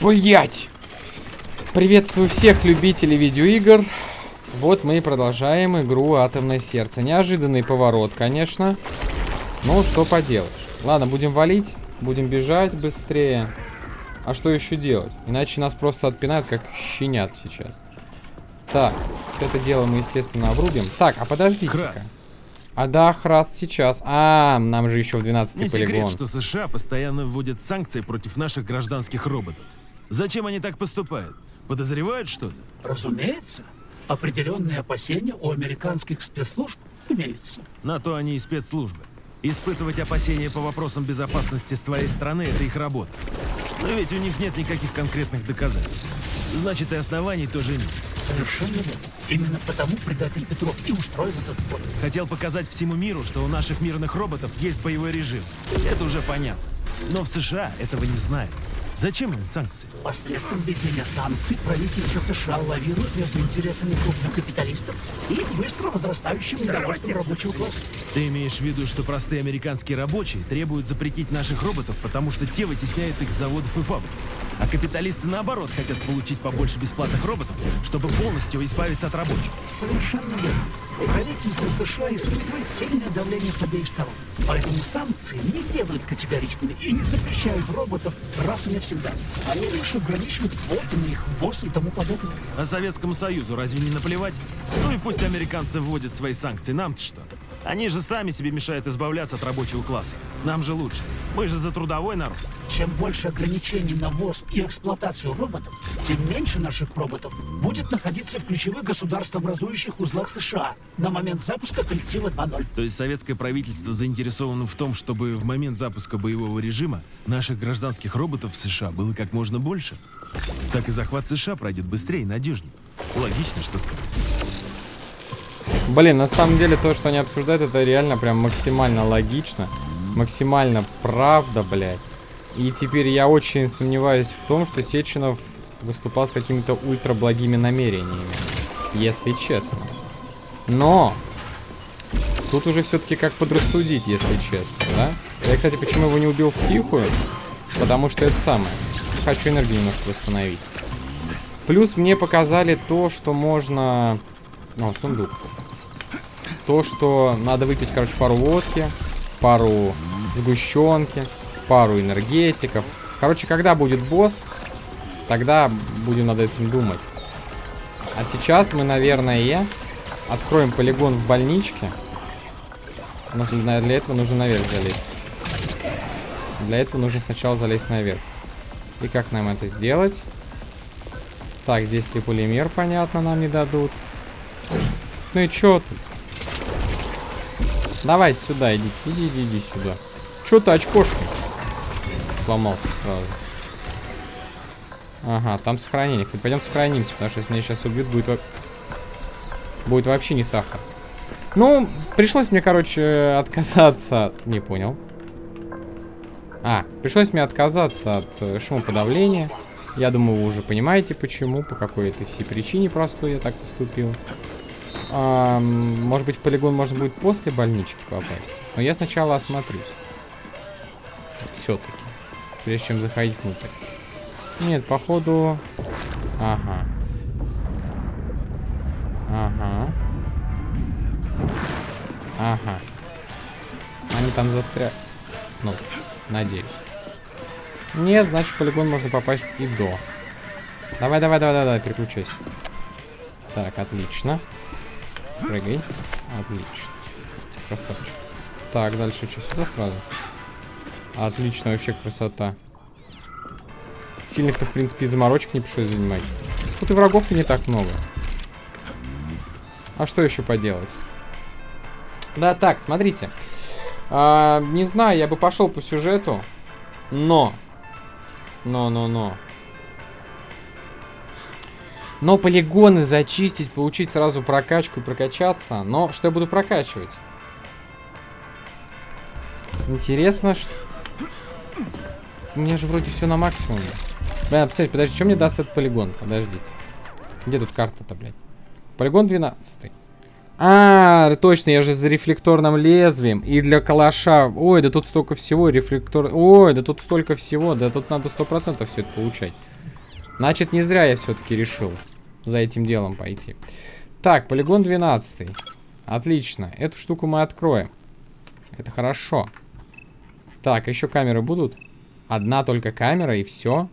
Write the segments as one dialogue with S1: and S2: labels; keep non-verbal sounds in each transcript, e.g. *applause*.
S1: Блять! Приветствую всех любителей видеоигр. Вот мы и продолжаем игру Атомное сердце. Неожиданный поворот, конечно. Ну, что поделаешь. Ладно, будем валить, будем бежать быстрее. А что еще делать? Иначе нас просто отпинают, как щенят сейчас. Так, вот это дело мы, естественно, обрубим. Так, а подождите-ка. А да, Храс сейчас. А, нам же еще в 12
S2: Не
S1: полигон.
S2: секрет, что США постоянно вводят санкции против наших гражданских роботов. Зачем они так поступают? Подозревают что-то?
S3: Разумеется, определенные опасения у американских спецслужб имеются.
S2: На то они и спецслужбы. Испытывать опасения по вопросам безопасности своей страны – это их работа. Но ведь у них нет никаких конкретных доказательств. Значит, и оснований тоже нет.
S3: Совершенно верно. Именно потому предатель Петров и устроил этот сбор.
S2: Хотел показать всему миру, что у наших мирных роботов есть боевой режим. Это уже понятно. Но в США этого не знают. Зачем им санкции?
S3: Посредством введения санкций правительство США лавирует между интересами крупных капиталистов и быстро возрастающим недовольством рабочего класса.
S2: Ты имеешь в виду, что простые американские рабочие требуют запретить наших роботов, потому что те вытесняют их с заводов и фабрик. А капиталисты, наоборот, хотят получить побольше бесплатных роботов, чтобы полностью избавиться от рабочих.
S3: Совершенно верно. Правительство США испытывает сильное давление с обеих сторон. Поэтому санкции не делают категоричными и не запрещают роботов раз и навсегда. Они лишь ограничивают квоты на их ввоз и тому подобное.
S2: А Советскому Союзу разве не наплевать? Ну и пусть американцы вводят свои санкции, нам-то что? Они же сами себе мешают избавляться от рабочего класса. Нам же лучше. Мы же за трудовой народ.
S3: Чем больше ограничений на ввоз и эксплуатацию роботов, тем меньше наших роботов будет находиться в ключевых государствообразующих узлах США на момент запуска коллектива 2.0.
S2: То есть советское правительство заинтересовано в том, чтобы в момент запуска боевого режима наших гражданских роботов в США было как можно больше? Так и захват США пройдет быстрее и надежнее. Логично, что сказать.
S1: Блин, на самом деле то, что они обсуждают, это реально прям максимально логично. Максимально правда, блядь. И теперь я очень сомневаюсь в том, что Сеченов выступал с какими-то ультра благими намерениями. Если честно. Но! Тут уже все-таки как подрассудить, если честно, да? Я, кстати, почему его не убил в тихую? Потому что это самое. Хочу энергию немножко восстановить. Плюс мне показали то, что можно... О, сундук. То, что надо выпить, короче, пару водки, пару сгущенки, пару энергетиков. Короче, когда будет босс, тогда будем над этим думать. А сейчас мы, наверное, откроем полигон в больничке. Но для этого нужно наверх залезть. Для этого нужно сначала залезть наверх. И как нам это сделать? Так, здесь ли полимер, понятно, нам не дадут. Ну и чё тут? Давайте сюда, иди, иди, иди, иди сюда. Чё ты очкошки? Сломался сразу. Ага, там сохранение. Кстати, пойдем сохранимся, потому что если меня сейчас убьют, будет, будет вообще не сахар. Ну, пришлось мне, короче, отказаться от... Не понял. А, пришлось мне отказаться от э, шумоподавления. Я думаю, вы уже понимаете, почему, по какой-то всей причине простой я так поступил. А, может быть, в полигон можно будет после больнички попасть. Но я сначала осмотрюсь. Все-таки. Прежде чем заходить внутрь. Нет, походу... Ага. Ага. Ага. Они там застряли. Ну, надеюсь. Нет, значит, в полигон можно попасть и до. Давай, давай, давай, давай, переключайся. Так, отлично. Прыгай. Отлично. Красавчик. Так, дальше что, сюда сразу? Отлично, вообще красота. Сильных-то, в принципе, и заморочек не пришлось занимать. Тут и врагов-то не так много. А что еще поделать? Да, так, смотрите. А, не знаю, я бы пошел по сюжету. Но. Но, но, полигоны зачистить, получить сразу прокачку и прокачаться. Но что я буду прокачивать? Интересно, что... У меня же вроде все на максимуме. Блин, посмотрите, подожди, что мне даст этот полигон? Подождите. Где тут карта-то, блядь? Полигон 12. А, точно, я же за рефлекторным лезвием. И для калаша. Ой, да тут столько всего. Рефлектор... Ой, да тут столько всего. Да тут надо 100% все это получать. Значит, не зря я все-таки решил за этим делом пойти. Так, полигон 12. Отлично. Эту штуку мы откроем. Это хорошо. Так, еще камеры будут? Одна только камера и все?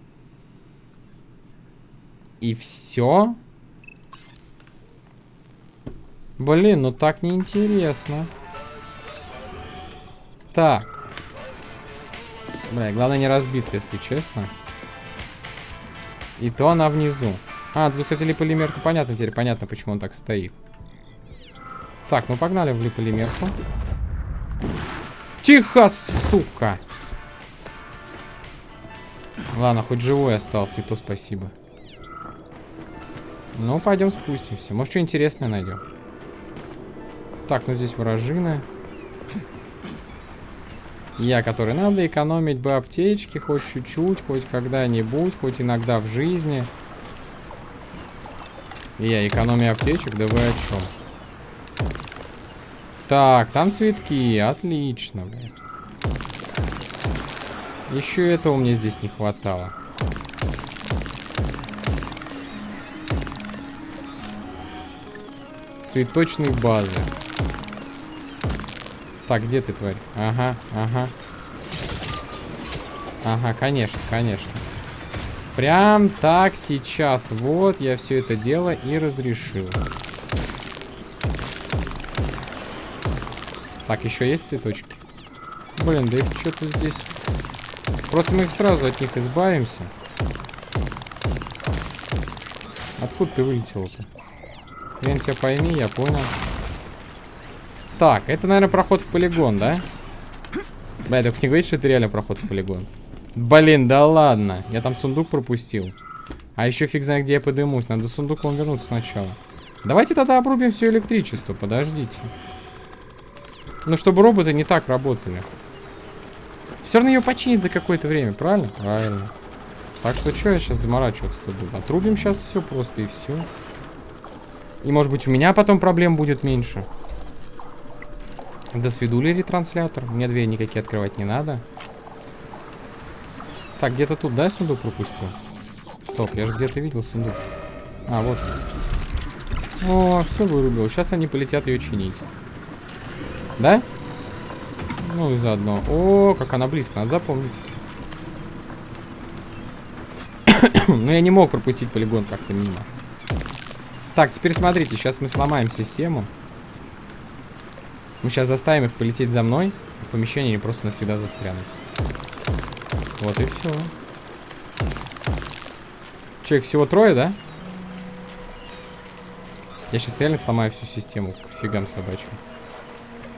S1: И все? Блин, ну так неинтересно. Так. Бля, главное не разбиться, если честно. И то она внизу. А, тут, кстати, липолимер-то понятно теперь. Понятно, почему он так стоит. Так, ну погнали в липолимерку. Тихо, сука! Ладно, хоть живой остался, и то спасибо. Ну, пойдем спустимся. Может, что интересное найдем. Так, ну здесь вражины. Я, который надо экономить бы аптечки хоть чуть-чуть, хоть когда-нибудь, хоть иногда в жизни. Я, экономия аптечек, да вы о чем? Так, там цветки, отлично. Еще этого мне здесь не хватало. Цветочные базы. Так, где ты, тварь? Ага, ага. Ага, конечно, конечно. Прям так сейчас. Вот, я все это дело и разрешил. Так, еще есть цветочки? Блин, да их что-то здесь... Просто мы их сразу от них избавимся. Откуда ты вылетел-то? Хрен тебя пойми, я понял. Так, это, наверное, проход в полигон, да? Бля, только не говорит, что это реально проход в полигон. Блин, да ладно. Я там сундук пропустил. А еще фиг знает, где я подымусь. Надо сундук вам вернуться сначала. Давайте тогда обрубим все электричество. Подождите. Ну, чтобы роботы не так работали. Все равно ее починить за какое-то время, правильно? Правильно. Так что что я сейчас заморачиваться-то буду? Отрубим сейчас все просто и все. И может быть у меня потом проблем будет меньше. До свидули ретранслятор. Мне двери никакие открывать не надо. Так, где-то тут, да, сундук пропустил? Стоп, я же где-то видел сундук. А, вот. О, все вырубил. Сейчас они полетят ее чинить. Да? Ну и заодно. О, как она близко, надо запомнить. *coughs* Но я не мог пропустить полигон как-то мимо. Так, теперь смотрите, сейчас мы сломаем систему. Мы сейчас заставим их полететь за мной. В помещении они просто навсегда застрянут. Вот и все. Человек всего трое, да? Я сейчас реально сломаю всю систему к фигам собачьим.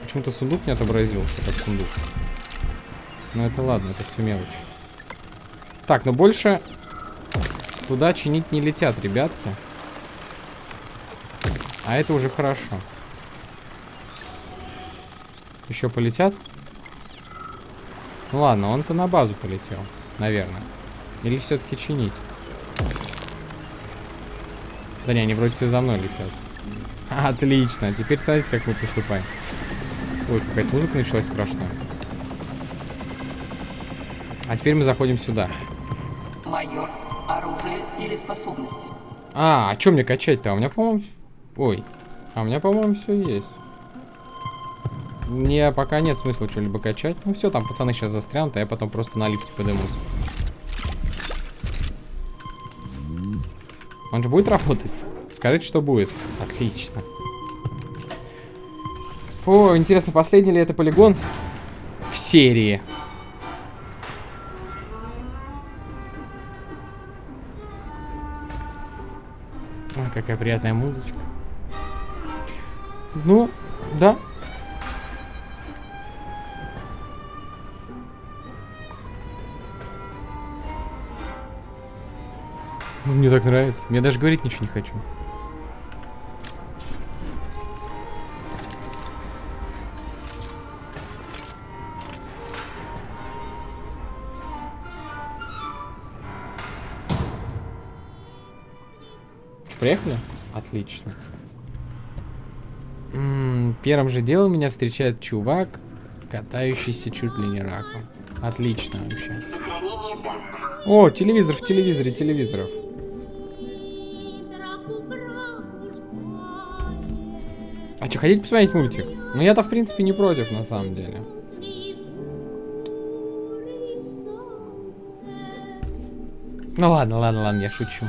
S1: Почему-то сундук не отобразился, как сундук. Но это ладно, это все мелочь. Так, но больше туда чинить не летят, ребятки. А это уже хорошо. Еще полетят? Ну ладно, он-то на базу полетел, наверное. Или все-таки чинить? Да не, они вроде все за мной летят. Отлично, теперь смотрите, как мы поступаем. Ой, какая-то музыка началась страшная. А теперь мы заходим сюда.
S4: Майор, оружие или способности?
S1: А, а что мне качать-то? А у меня, по-моему... Ой. А у меня, по-моему, все есть. Мне пока нет смысла что-либо качать. Ну все, там пацаны сейчас застрянут, а я потом просто на лифте подымусь. Он же будет работать? Скажите, что будет. Отлично. О, интересно, последний ли это полигон в серии? Ой, какая приятная музычка. Ну, да. Мне так нравится. Мне даже говорить ничего не хочу. Приехали? Отлично. М -м, первым же делом меня встречает чувак, катающийся чуть ли не раком. Отлично вообще. О, телевизор в телевизоре, телевизоров. А что, хотите посмотреть мультик? Ну я-то, в принципе, не против, на самом деле. Ну ладно, ладно, ладно, я шучу.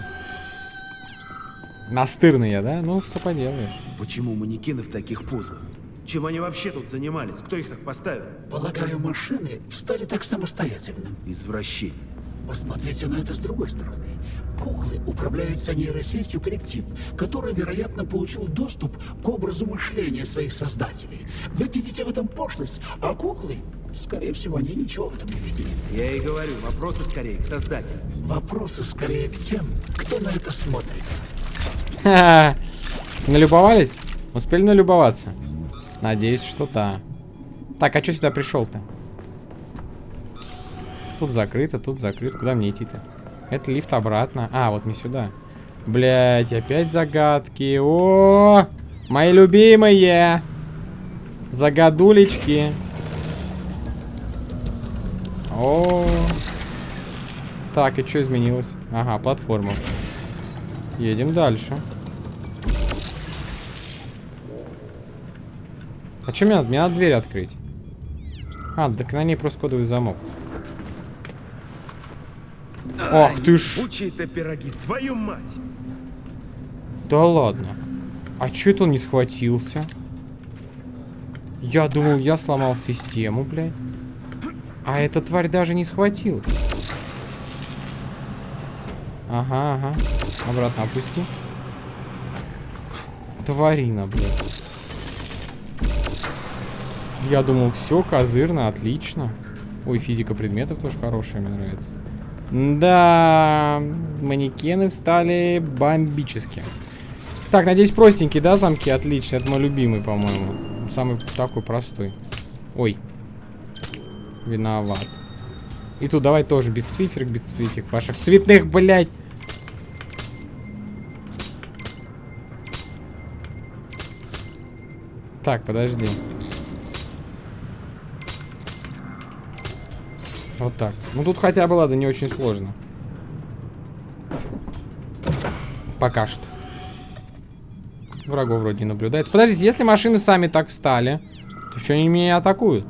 S1: Настырный я, да? Ну, что поделаешь.
S2: Почему манекены в таких позах? Чем они вообще тут занимались? Кто их так поставил?
S3: Полагаю, машины встали так самостоятельно.
S2: Извращение.
S3: Посмотрите на это с другой стороны. Куклы управляются нейросетью коллектив, который, вероятно, получил доступ к образу мышления своих создателей. Вы видите в этом пошлость, а куклы, скорее всего, они ничего в этом не видели.
S2: Я и говорю, вопросы скорее к создателю.
S3: Вопросы скорее к тем, кто на это смотрит.
S1: Налюбовались? Успели налюбоваться? Надеюсь, что да. Так, а что сюда пришел-то? Тут закрыто, тут закрыто. Куда мне идти-то? Это лифт обратно. А, вот не сюда. Блять, опять загадки. О, мои любимые. Загадулечки. О. Так, и что изменилось? Ага, платформа. Едем дальше. А что мне надо? Мне надо дверь открыть. А, так на ней просто кодовый замок. Ах ты ж.
S2: Учи-то пироги, твою мать!
S1: Да ладно. А чё это он не схватился? Я думал, я сломал систему, блядь. А эта тварь даже не схватил. Ага, ага. Обратно опусти. Тварина, блядь. Я думал, все, козырно, отлично. Ой, физика предметов тоже хорошая, мне нравится. Да, манекены встали бомбически. Так, надеюсь, простенький, да, замки? Отлично, это мой любимый, по-моему. Самый такой простой. Ой. Виноват. И тут давай тоже без циферок, без этих ваших цветных, блядь. Так, подожди. Вот так. Ну тут хотя бы, ладно, не очень сложно. Пока что. Врагов вроде не наблюдается. Подождите, если машины сами так встали, то что они меня атакуют?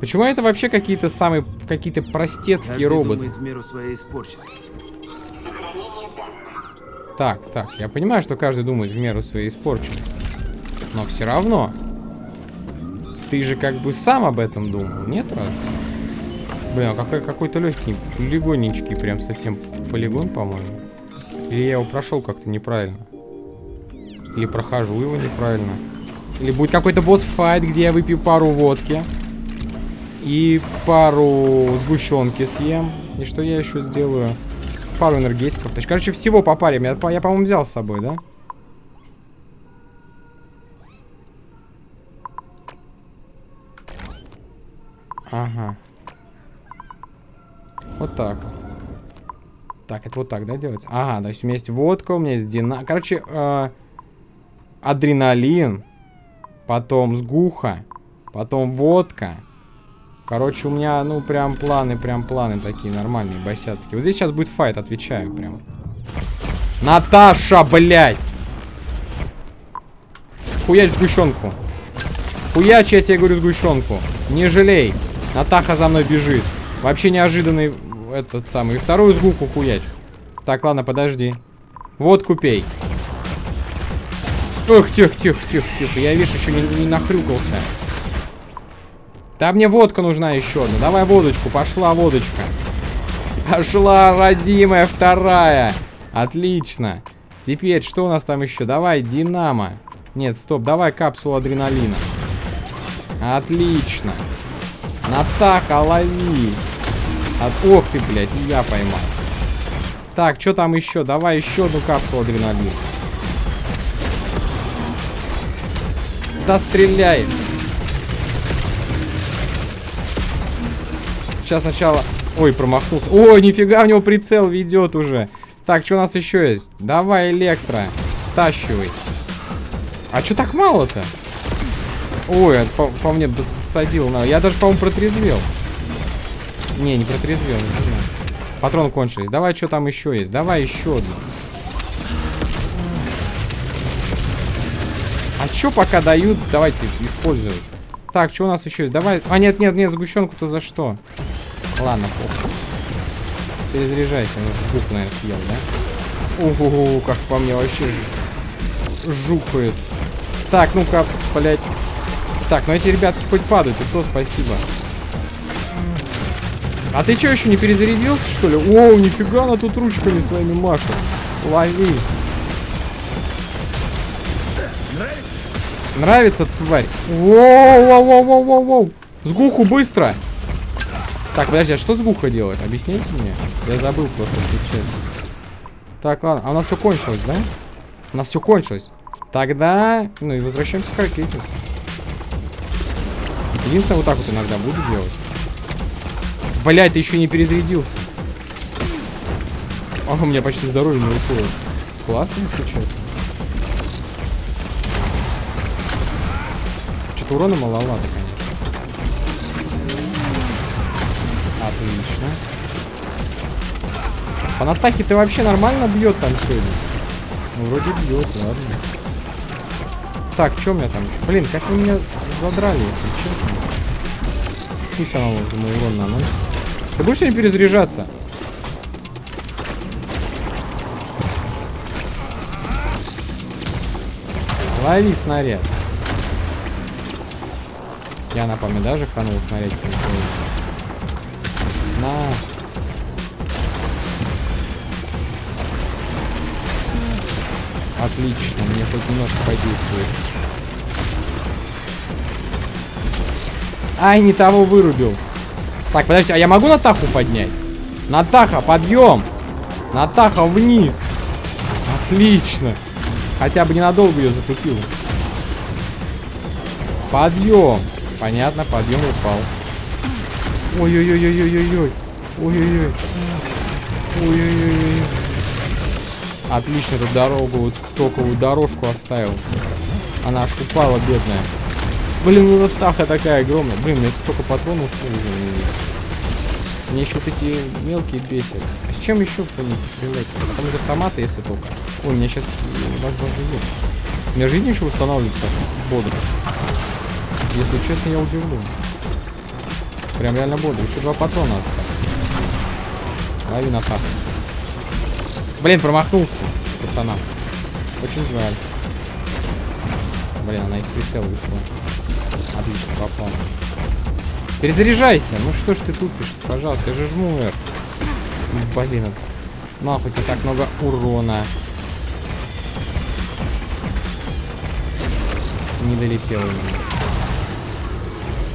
S1: Почему это вообще какие-то самые, какие-то простецкие
S2: Каждый
S1: роботы?
S2: думает в меру своей испорченности.
S1: Так, так, я понимаю, что каждый думает в меру своей испорченности. Но все равно. Ты же как бы сам об этом думал, нет разве? Блин, а какой, какой-то легкий, полигоннички, прям совсем полигон, по-моему. Или я его прошел как-то неправильно. Или прохожу его неправильно. Или будет какой-то босс-файт, где я выпью пару водки. И пару сгущенки съем. И что я еще сделаю? Пару энергетиков. То есть, короче, всего по паре. Я, я по-моему, взял с собой, да? Ага. Вот так вот. Так, это вот так, да, делается? Ага, то есть у меня есть водка, у меня есть дина... Короче, э, адреналин, потом сгуха, потом водка. Короче, у меня, ну, прям планы, прям планы такие нормальные, босяцкие. Вот здесь сейчас будет файт, отвечаю прям. Наташа, блядь! Хуяч сгущенку. Хуяч, я тебе говорю, сгущенку. Не жалей. Натаха за мной бежит. Вообще неожиданный этот самый. И вторую сгуку хуяч. Так, ладно, подожди. Водку пей. Ох, тихо, тихо, тихо, тихо. Я, видишь, еще не, не нахрюкался. Да мне водка нужна еще одна. Давай водочку, пошла водочка. Пошла, родимая, вторая. Отлично. Теперь, что у нас там еще? Давай, Динамо. Нет, стоп, давай капсулу адреналина. Отлично. Натаха, лови. От... Ох ты, блядь, я поймал. Так, что там еще? Давай еще одну капсулу адреналина. Да стреляй. Сейчас сначала... Ой, промахнулся. Ой, нифига, у него прицел ведет уже. Так, что у нас еще есть? Давай, электро. Тащивай. А что так мало-то? Ой, по, по мне садил на... Я даже, по-моему, протрезвел. Не, не протрезвел, не знаю. Патроны кончились. Давай, что там еще есть? Давай еще одну. А что пока дают, давайте использовать. Так, что у нас еще есть? Давай. А, нет, нет, нет, сгущенку-то за что? Ладно, похуй. Перезаряжайся. Ну, Гук, наверное, съел, да? Угу, как по мне вообще жухает. Так, ну-ка, блядь. Так, ну эти ребятки хоть падают, и то спасибо. А ты что, еще не перезарядился, что ли? О, нифига она тут ручками своими машет. Лови. Нравится, тварь? Воу-воу-воу-воу-воу. Сгуху быстро. Так, подожди, а что сгуха делает? Объясните мне. Я забыл просто, честно. Так, ладно. А у нас все кончилось, да? У нас все кончилось. Тогда, ну и возвращаемся к ракете. Единственное, вот так вот иногда буду делать. Блять, ты еще не перезарядился. А, у меня почти здоровье не уходит. Классно, честно. Что-то урона маловато, конечно. Отлично. По натахе ты вообще нормально бьет там сегодня? Ну, вроде бьет, ладно. Так, что у меня там? Блин, как вы меня задрали, если честно. Пусть она вот урон наносит. Ты будешь сегодня перезаряжаться? Лови снаряд. Я напомню, даже хранул снаряд. На. Отлично, мне хоть немножко подействует. Ай, не того вырубил. Так, подожди, а я могу Натаху поднять? Натаха, подъем! Натаха, вниз! Отлично! Хотя бы ненадолго ее затупил. Подъем! Понятно, подъем упал. Ой-ой-ой-ой-ой-ой-ой. Ой-ой-ой. Ой-ой-ой. Отлично, эту дорогу, токовую дорожку оставил. Она аж упала, бедная. Блин, ну таха такая огромная. Блин, у меня столько патронов уже. Мне еще вот эти мелкие бесят. А с чем еще по них стрелять? Потом из автомата, если только. Ой, у меня сейчас возможно есть. У меня жизнь еще восстанавливается бодро. Если честно, я удивлен. Прям реально бодро. Еще два патрона осталось. Лови на так. Блин, промахнулся, пацана. Очень жаль. Блин, она из прицела вышла. Отлично, попал. Перезаряжайся. Ну что ж ты тупишь? Пожалуйста, я же жму R. Блин, нахуй не так много урона. Не долетел.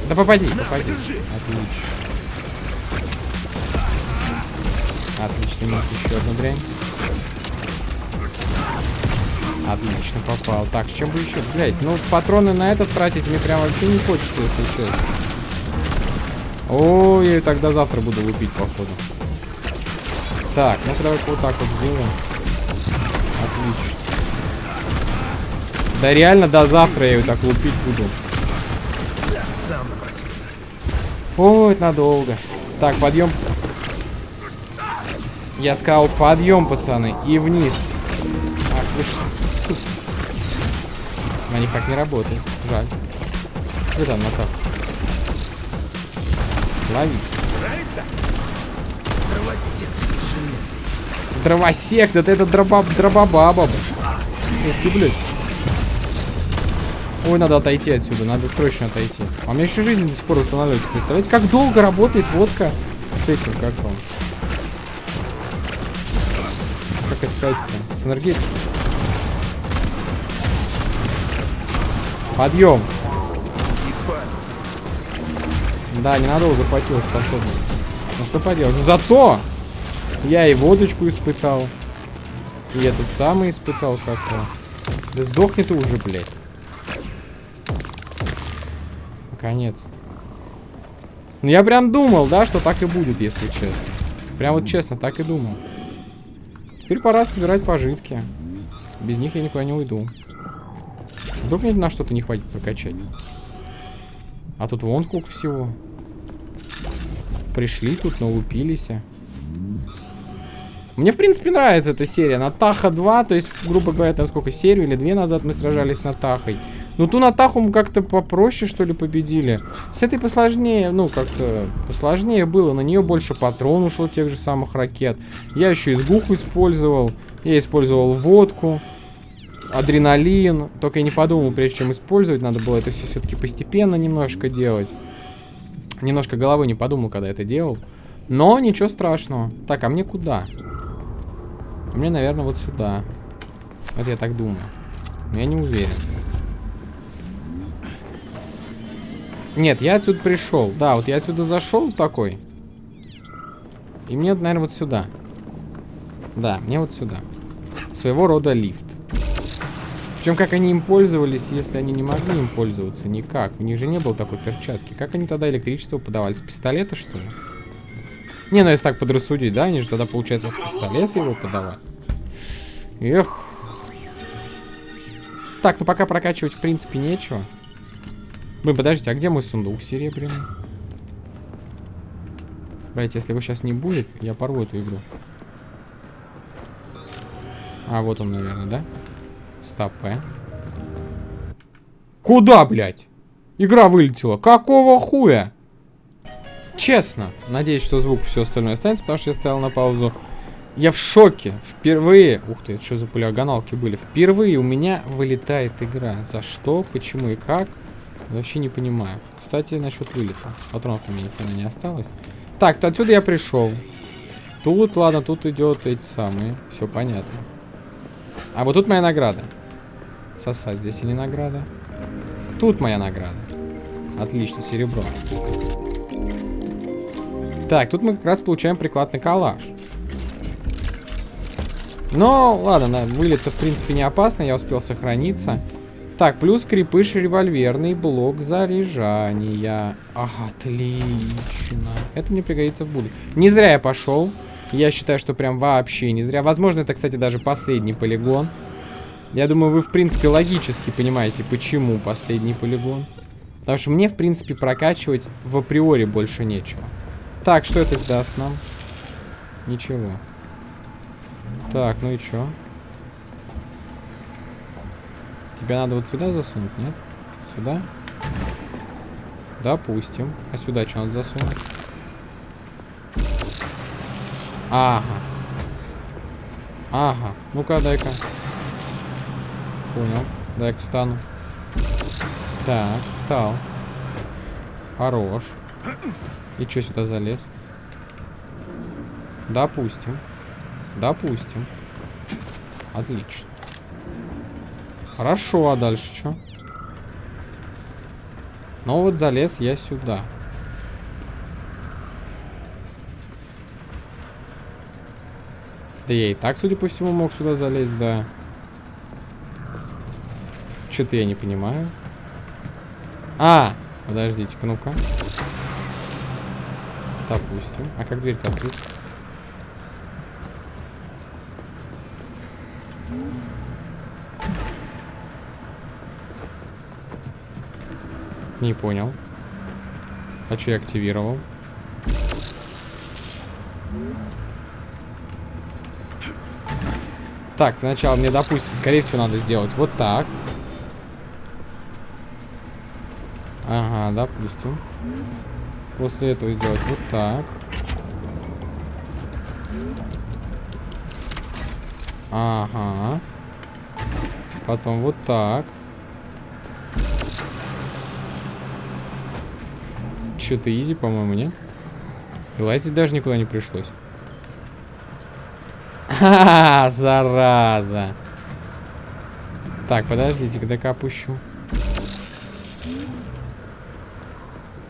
S1: Да попади, попади. Отлично. Отлично, еще одну дрянь. Отлично, попал. Так, чем бы еще? Блять, ну патроны на этот тратить мне прям вообще не хочется, если честно. Ой, тогда завтра буду лупить, походу. Так, ну-ка давай вот так вот сделаем. Отлично. Да реально до завтра я ее так лупить буду. Ой, надолго. Так, подъем. Я сказал подъем, пацаны, и вниз. Ах вы. На них так не работает. Жаль. Что там, Натах? Лови.
S2: Дровосек.
S1: Дровосек, да ты это дроба, дробабаба. Ух ты, блядь. Ой, надо отойти отсюда, надо срочно отойти. А у меня еще жизнь до сих пор восстанавливается. Представляете, как долго работает водка с этим, как вам? Как это сказать-то? С энергетикой. Подъем. Да, ненадолго хватило способность. Ну что поделать? Ну зато я и водочку испытал. И этот самый испытал как-то. Да сдохни ты уже, блядь. Наконец-то. Ну я прям думал, да, что так и будет, если честно. Прям вот честно, так и думал. Теперь пора собирать пожитки. Без них я никуда не уйду. Вдруг мне на что-то не хватит прокачать. А тут вон сколько всего. Пришли тут, налупились. Мне, в принципе, нравится эта серия. Натаха 2, то есть, грубо говоря, там сколько, серию или две назад мы сражались с Натахой. Ну, ту Натаху мы как-то попроще, что ли, победили. С этой посложнее, ну, как-то посложнее было. На нее больше патрон ушел тех же самых ракет. Я еще изгуху использовал. Я использовал водку, адреналин. Только я не подумал, прежде чем использовать, надо было это все все-таки постепенно немножко делать. Немножко головой не подумал, когда это делал. Но ничего страшного. Так, а мне куда? А мне, наверное, вот сюда. Вот я так думаю. Но я не уверен. Нет, я отсюда пришел. Да, вот я отсюда зашел такой. И мне, наверное, вот сюда. Да, мне вот сюда. Своего рода лифт. Причем, как они им пользовались, если они не могли им пользоваться? Никак. У них же не было такой перчатки. Как они тогда электричество подавали? С пистолета, что ли? Не, ну если так подрассудить, да? Они же тогда, получается, с пистолета его подавали. Эх. Так, ну пока прокачивать, в принципе, нечего. Блин, подождите, а где мой сундук серебряный? Блять, если его сейчас не будет, я порву эту игру. А, вот он, наверное, да? Стоп, э. Куда, блядь? Игра вылетела. Какого хуя? Честно. Надеюсь, что звук все остальное останется, потому что я стоял на паузу. Я в шоке. Впервые... Ух ты, это что за полиоганалки были? Впервые у меня вылетает игра. За что, почему и как? Вообще не понимаю. Кстати, насчет вылета. Патронов у меня ни не осталось. Так, то отсюда я пришел. Тут, ладно, тут идет эти самые. Все понятно. А вот тут моя награда. Сосать здесь и не награда. Тут моя награда. Отлично, серебро. Так, тут мы как раз получаем прикладный калаш. Но, ладно, вылет-то, в принципе, не опасно. Я успел сохраниться. Так, плюс крепыш револьверный блок заряжания. Отлично. Это мне пригодится в будущем. Не зря я пошел. Я считаю, что прям вообще не зря. Возможно, это, кстати, даже последний полигон. Я думаю, вы, в принципе, логически понимаете, почему последний полигон. Потому что мне, в принципе, прокачивать в априори больше нечего. Так, что это даст нам? Ничего. Так, ну и чё? Тебя надо вот сюда засунуть, нет? Сюда? Допустим. А сюда что надо засунуть? Ага. Ага. Ну-ка, дай-ка. Понял. Дай-ка встану. Так, встал. Хорош. И что сюда залез? Допустим. Допустим. Отлично. Хорошо, а дальше что? Ну вот залез я сюда. Да я и так, судя по всему, мог сюда залезть, да. Что-то я не понимаю. А, подождите-ка, ну-ка. Допустим. А как дверь-то открыть? Не понял. А что я активировал? Так, сначала мне, допустим, скорее всего, надо сделать вот так. Ага, допустим. После этого сделать вот так. Ага. Потом вот так. Что-то изи, по-моему, нет? И лазить даже никуда не пришлось. Ха, *laughs* зараза. Так, подождите, когда-ка опущу.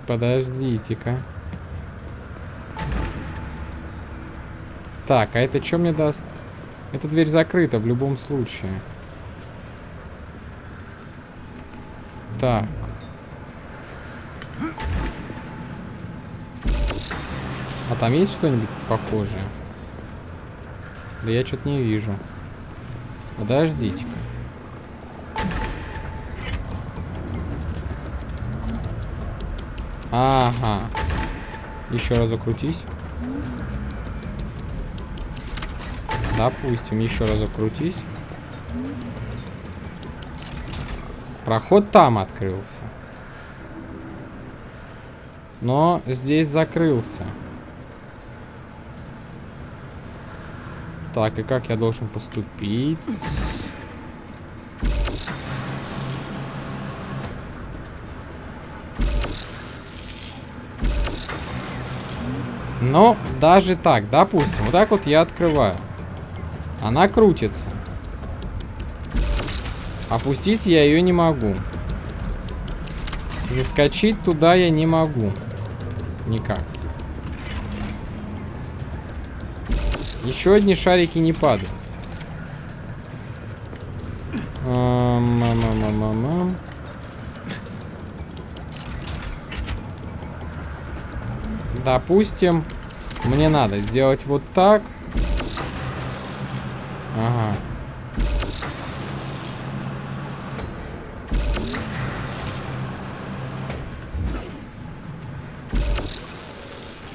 S1: Подождите-ка. Так, а это что мне даст? Эта дверь закрыта в любом случае. Так. А там есть что-нибудь похожее? Да я что-то не вижу. Подождите-ка. Ага. Еще раз закрутись. Допустим, еще раз закрутись. Проход там открылся. Но здесь закрылся. Так, и как я должен поступить? Но даже так, допустим, вот так вот я открываю. Она крутится. Опустить я ее не могу. Заскочить туда я не могу. Никак. Еще одни шарики не падают. Ам, ам, ам, ам, ам. Допустим, мне надо сделать вот так. Ага.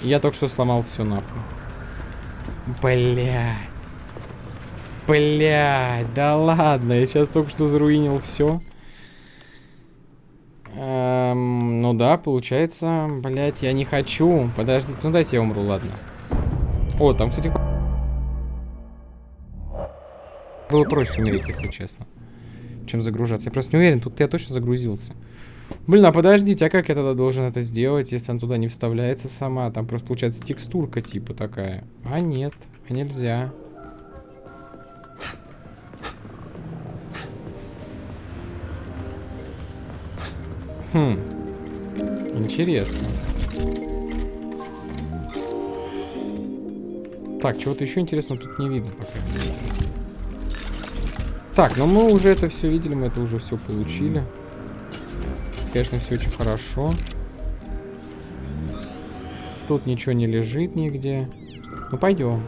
S1: Я только что сломал все нахуй. Блядь. Блядь, да ладно, я сейчас только что заруинил все. Эм, ну да, получается, блядь, я не хочу. Подождите, ну дайте я умру, ладно. О, там, кстати, было проще умереть, если честно, чем загружаться. Я просто не уверен, тут я точно загрузился. Блин, а подождите, а как я тогда должен это сделать, если она туда не вставляется сама? Там просто получается текстурка типа такая. А нет, а нельзя. Хм. Интересно. Так, чего-то еще интересного тут не видно пока. Так, но мы уже это все видели, мы это уже все получили. Конечно, все очень хорошо. Тут ничего не лежит нигде. Ну, пойдем.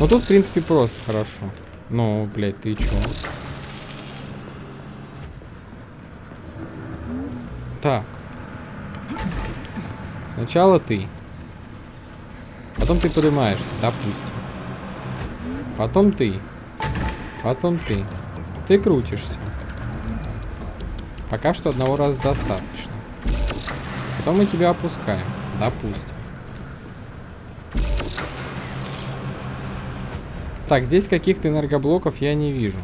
S1: Ну, тут, в принципе, просто хорошо. Ну, блядь, ты чё? Так. Сначала ты. Потом ты поднимаешься, допустим. Потом ты. Потом ты. Ты крутишься. Пока что одного раза достаточно. Потом мы тебя опускаем. Допустим. Так, здесь каких-то энергоблоков я не вижу.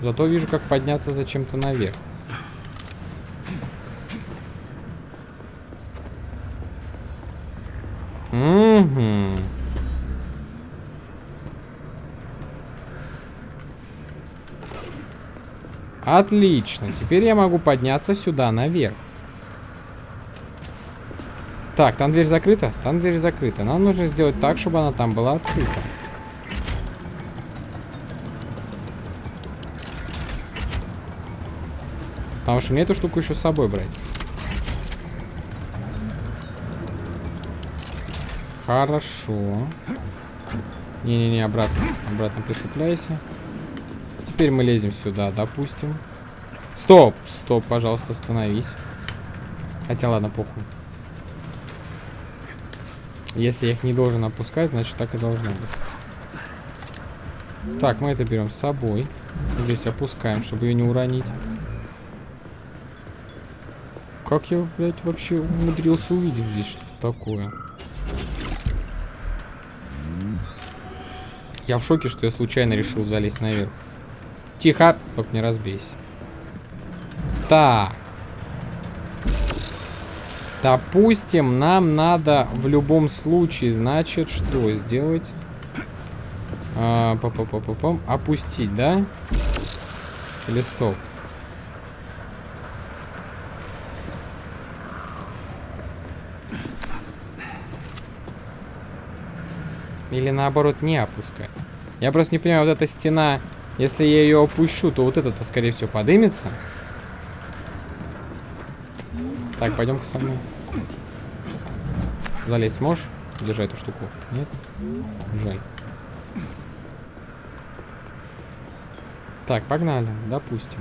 S1: Зато вижу, как подняться зачем-то наверх. Отлично. Теперь я могу подняться сюда, наверх. Так, там дверь закрыта? Там дверь закрыта. Нам нужно сделать так, чтобы она там была открыта. Потому что мне эту штуку еще с собой брать. Хорошо. Не-не-не, обратно. Обратно прицепляйся. Теперь мы лезем сюда, допустим. Стоп! Стоп, пожалуйста, остановись. Хотя ладно, похуй. Если я их не должен опускать, значит так и должно быть. Так, мы это берем с собой. Здесь опускаем, чтобы ее не уронить. Как я, блядь, вообще умудрился увидеть здесь что-то такое? Я в шоке, что я случайно решил залезть наверх. Тихо, только не разбейся. Так. Допустим, нам надо в любом случае, значит, что сделать? А, па -па -па -па. Опустить, да? Или стоп? Или наоборот не опускать. Я просто не понимаю, вот эта стена, если я ее опущу, то вот это-то, скорее всего, подымется. Так, пойдем-ка со мной. Залезть можешь? Держи эту штуку. Нет? Жаль. Так, погнали. Допустим.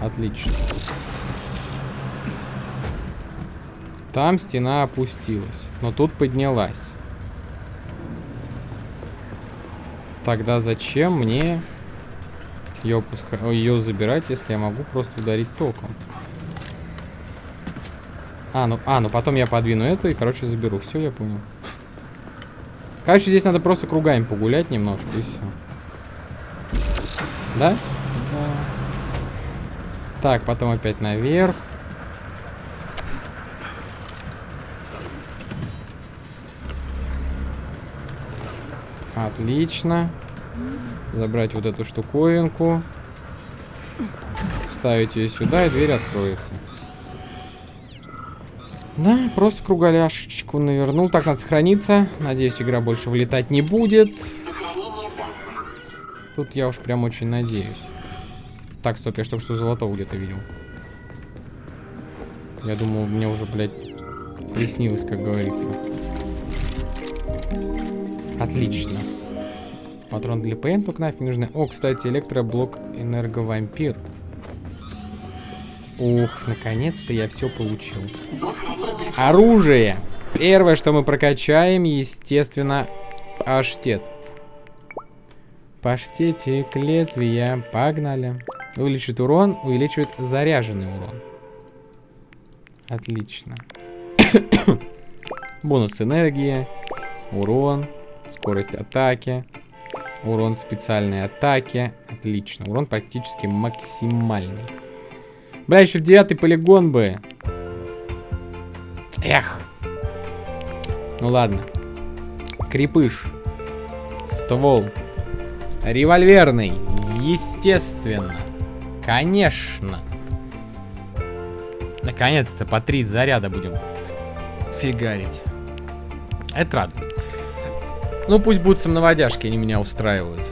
S1: Отлично. Там стена опустилась, но тут поднялась. Тогда зачем мне ее, пуска... ее забирать, если я могу просто ударить током? А, ну, а, ну потом я подвину эту и, короче, заберу. Все, я понял. Короче, здесь надо просто кругами погулять немножко, и все. Да? Да. Так, потом опять наверх. Отлично. Забрать вот эту штуковинку. Ставить ее сюда, и дверь откроется. Да, просто кругаляшечку навернул. Так, надо сохраниться. Надеюсь, игра больше вылетать не будет. Тут я уж прям очень надеюсь. Так, стоп, я только что золотого где-то видел. Я думал, мне уже, блядь, приснилось, как говорится. Отлично. Патрон для ПН, только нафиг нужны. О, кстати, электроблок энерговампир. Ух, наконец-то я все получил. Оружие. Первое, что мы прокачаем, естественно, аштет. Паштетик лезвия. Погнали. Увеличивает урон, увеличивает заряженный урон. Отлично. *coughs* Бонус энергии, урон, скорость атаки, урон специальной атаки. Отлично. Урон практически максимальный. Бля, еще девятый полигон бы. Эх. Ну ладно. Крепыш. Ствол. Револьверный. Естественно. Конечно. Наконец-то по три заряда будем фигарить. Это радует. Ну, пусть будут самонаводяшки, они меня устраивают.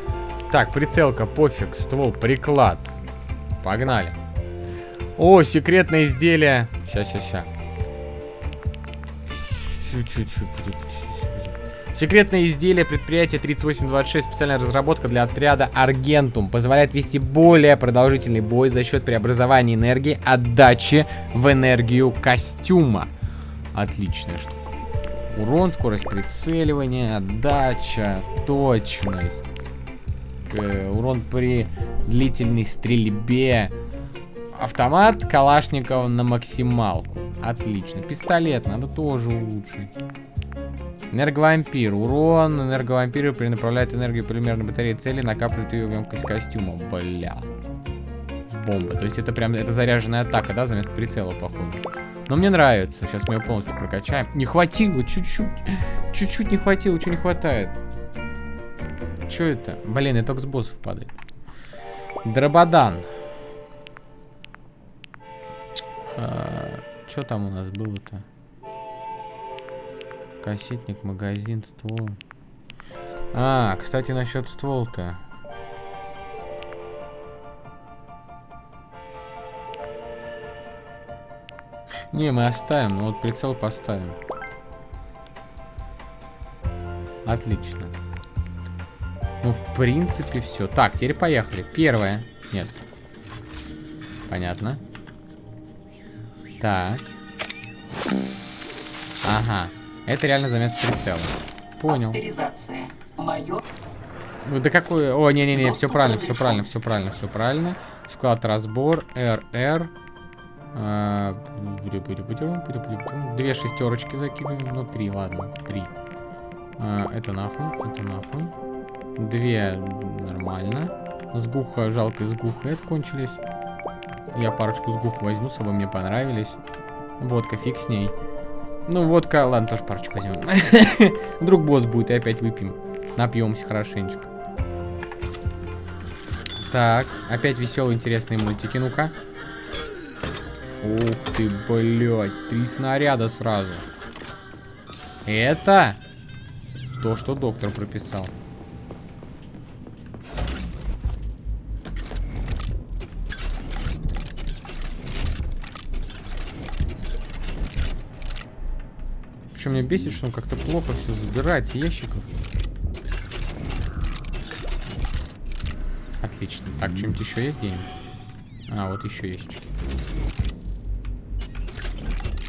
S1: Так, прицелка, пофиг, ствол, приклад. Погнали. О, секретное изделие. Сейчас, сейчас, сейчас. Секретное изделие предприятия 3826, специальная разработка для отряда Аргентум, позволяет вести более продолжительный бой за счет преобразования энергии, отдачи в энергию костюма. Отличная штука. Урон, скорость прицеливания, отдача, точность. Э, урон при длительной стрельбе. Автомат Калашникова на максималку. Отлично. Пистолет надо тоже улучшить. Энерговампир. Урон энерговампира перенаправляет энергию полимерной батареи цели, накапливает ее в емкость костюма. Бля. Бомба. То есть это прям, это заряженная атака, да, заместо прицела, походу. Но мне нравится. Сейчас мы ее полностью прокачаем. Не хватило, чуть-чуть. Чуть-чуть не хватило, что не хватает. Что это? Блин, это только с боссов падает. Дрободан. А, что там у нас было-то? Кассетник, магазин, ствол. А, кстати, насчет ствол-то. Не, мы оставим, но вот прицел поставим. Отлично. Ну, в принципе, все. Так, теперь поехали. Первое. Нет. Понятно. Так. Ага. Это реально замес прицела. Понял. Ну, да какой... О, не-не-не, все правильно, все правильно, все правильно, все правильно. Склад разбор, РР. Две шестерочки закидываем. Ну, три, ладно, три. Это нахуй, это нахуй. Две нормально. Сгуха, жалко, сгуха это кончились. Я парочку сгух возьму, с собой мне понравились. Водка, фиг с ней. Ну, водка, ладно, тоже парочку возьмем. Вдруг босс будет, и опять выпьем. Напьемся хорошенечко. Так, опять веселые, интересные мультики, ну-ка. Ух ты, блядь, три снаряда сразу. Это то, что доктор прописал. Причем меня бесит, что он как-то плохо все забирает с ящиков. Отлично. Так, что-нибудь еще есть где-нибудь? А, вот еще ящички.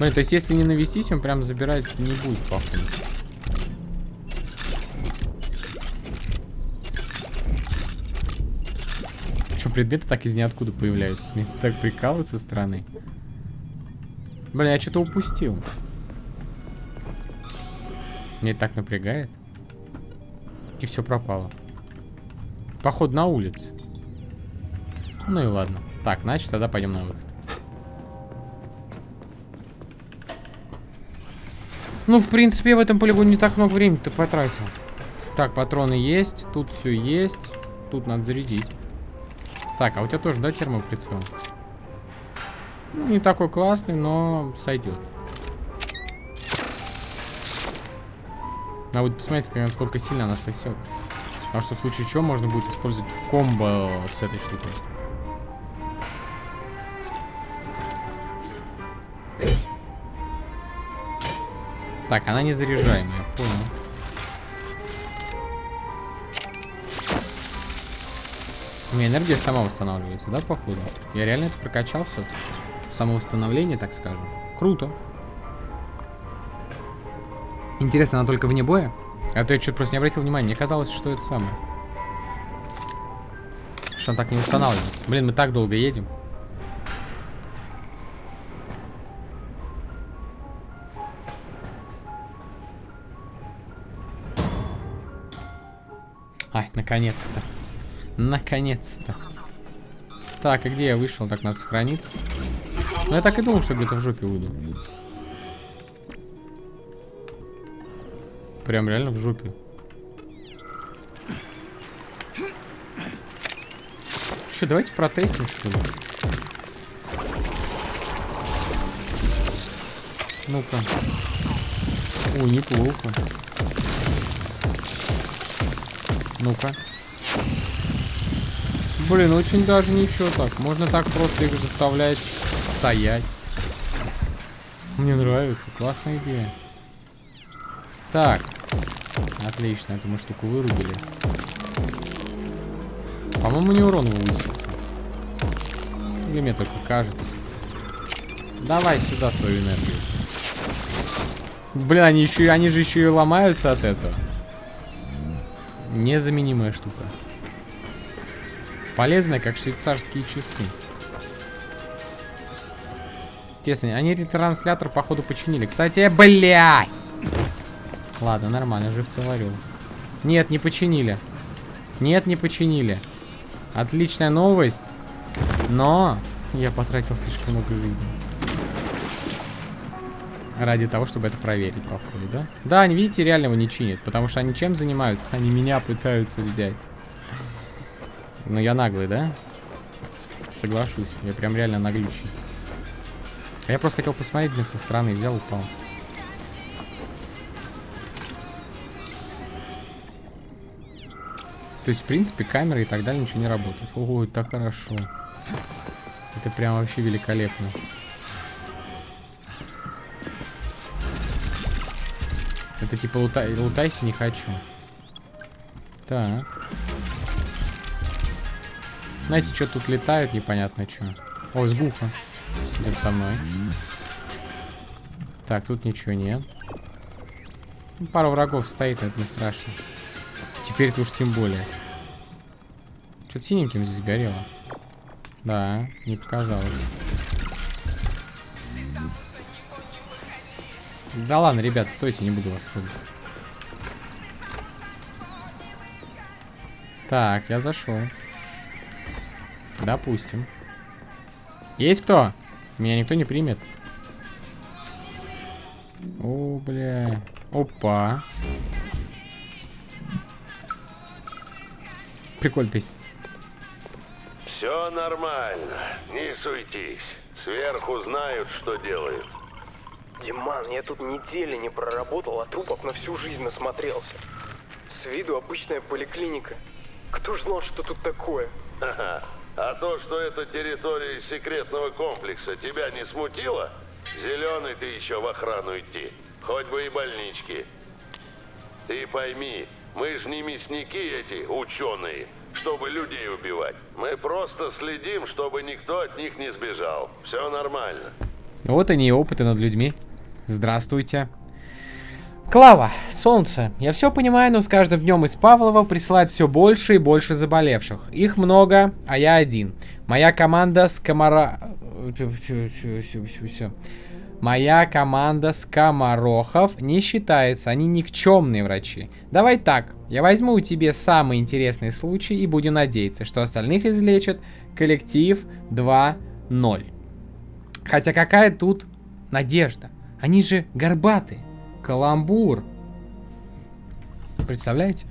S1: Ну, то есть, если не навестись, он прям забирать не будет, походу. предметы так из ниоткуда появляются. Мне так прикалывают со стороны. Блин, я что-то упустил. Мне так напрягает. И все пропало. Поход на улице. Ну и ладно. Так, значит, тогда пойдем на выход. Ну, в принципе, в этом полигоне не так много времени ты потратил. Так, патроны есть, тут все есть. Тут надо зарядить. Так, а у тебя тоже, да, термоприцел? Ну, не такой классный, но сойдет. А вот посмотрите, сколько сильно она сосет. Потому что в случае чего можно будет использовать в комбо с этой штукой. Так, она не заряжаемая, понял. У меня энергия сама восстанавливается, да, походу? Я реально это прокачал все? Самовосстановление, так скажем. Круто. Интересно, она только вне боя? А то я что-то просто не обратил внимания. Мне казалось, что это самое. Что он так не восстанавливается. Блин, мы так долго едем. Наконец-то. Наконец-то. Так, и где я вышел? Так, надо сохраниться. Ну, я так и думал, что где-то в жопе выйду. Прям реально в жопе. Что, давайте протестим, что ли? Ну-ка. О, неплохо. Ну-ка. Блин, очень даже ничего так. Можно так просто их заставлять стоять. Мне нравится. Классная идея. Так. Отлично, эту мы штуку вырубили. По-моему, не урон высился. Или мне только кажется. Давай сюда свою энергию. Блин, они еще, они же еще и ломаются от этого. Незаменимая штука. Полезная, как швейцарские часы. Интересно, они ретранслятор, походу, починили. Кстати, блядь! Ладно, нормально, жив целорил. Нет, не починили. Нет, не починили. Отличная новость. Но я потратил слишком много жизни. Ради того, чтобы это проверить, походу, да? Да, они, видите, реально его не чинят. Потому что они чем занимаются? Они меня пытаются взять. Ну, я наглый, да? Соглашусь. Я прям реально наглючий. А я просто хотел посмотреть, блин, со стороны. Взял, упал. То есть, в принципе, камеры и так далее ничего не работает. Ого, это хорошо. Это прям вообще великолепно. Это типа лутай, лутайся не хочу. Так. Знаете, что тут летает, непонятно что. О, сгуфа. Идем со мной. Так, тут ничего нет. Ну, пару врагов стоит, это не страшно. Теперь-то уж тем более. Что-то синеньким здесь горело. Да, не показалось. Да ладно, ребят, стойте, не буду вас трогать. Так, я зашел. Допустим. Есть кто? Меня никто не примет. О, бля. Опа. Прикольная песня.
S5: Все нормально, не суетись. Сверху знают, что делают.
S6: Диман, я тут недели не проработал, а трупов на всю жизнь насмотрелся. С виду обычная поликлиника. Кто ж знал, что тут такое?
S5: Ха-ха. А то, что это территория секретного комплекса, тебя не смутило? Зеленый ты еще в охрану идти. Хоть бы и больнички. Ты пойми, мы же не мясники эти, ученые, чтобы людей убивать. Мы просто следим, чтобы никто от них не сбежал. Все нормально.
S1: Вот они и опыты над людьми. Здравствуйте. Клава, солнце, я все понимаю, но с каждым днем из Павлова присылают все больше и больше заболевших. Их много, а я один. Моя команда с комара... Моя команда скоморохов не считается, они никчемные врачи. Давай так, я возьму у тебя самый интересный случай и будем надеяться, что остальных излечит коллектив 2.0. Хотя какая тут надежда? Они же горбатые. Каламбур. Представляете?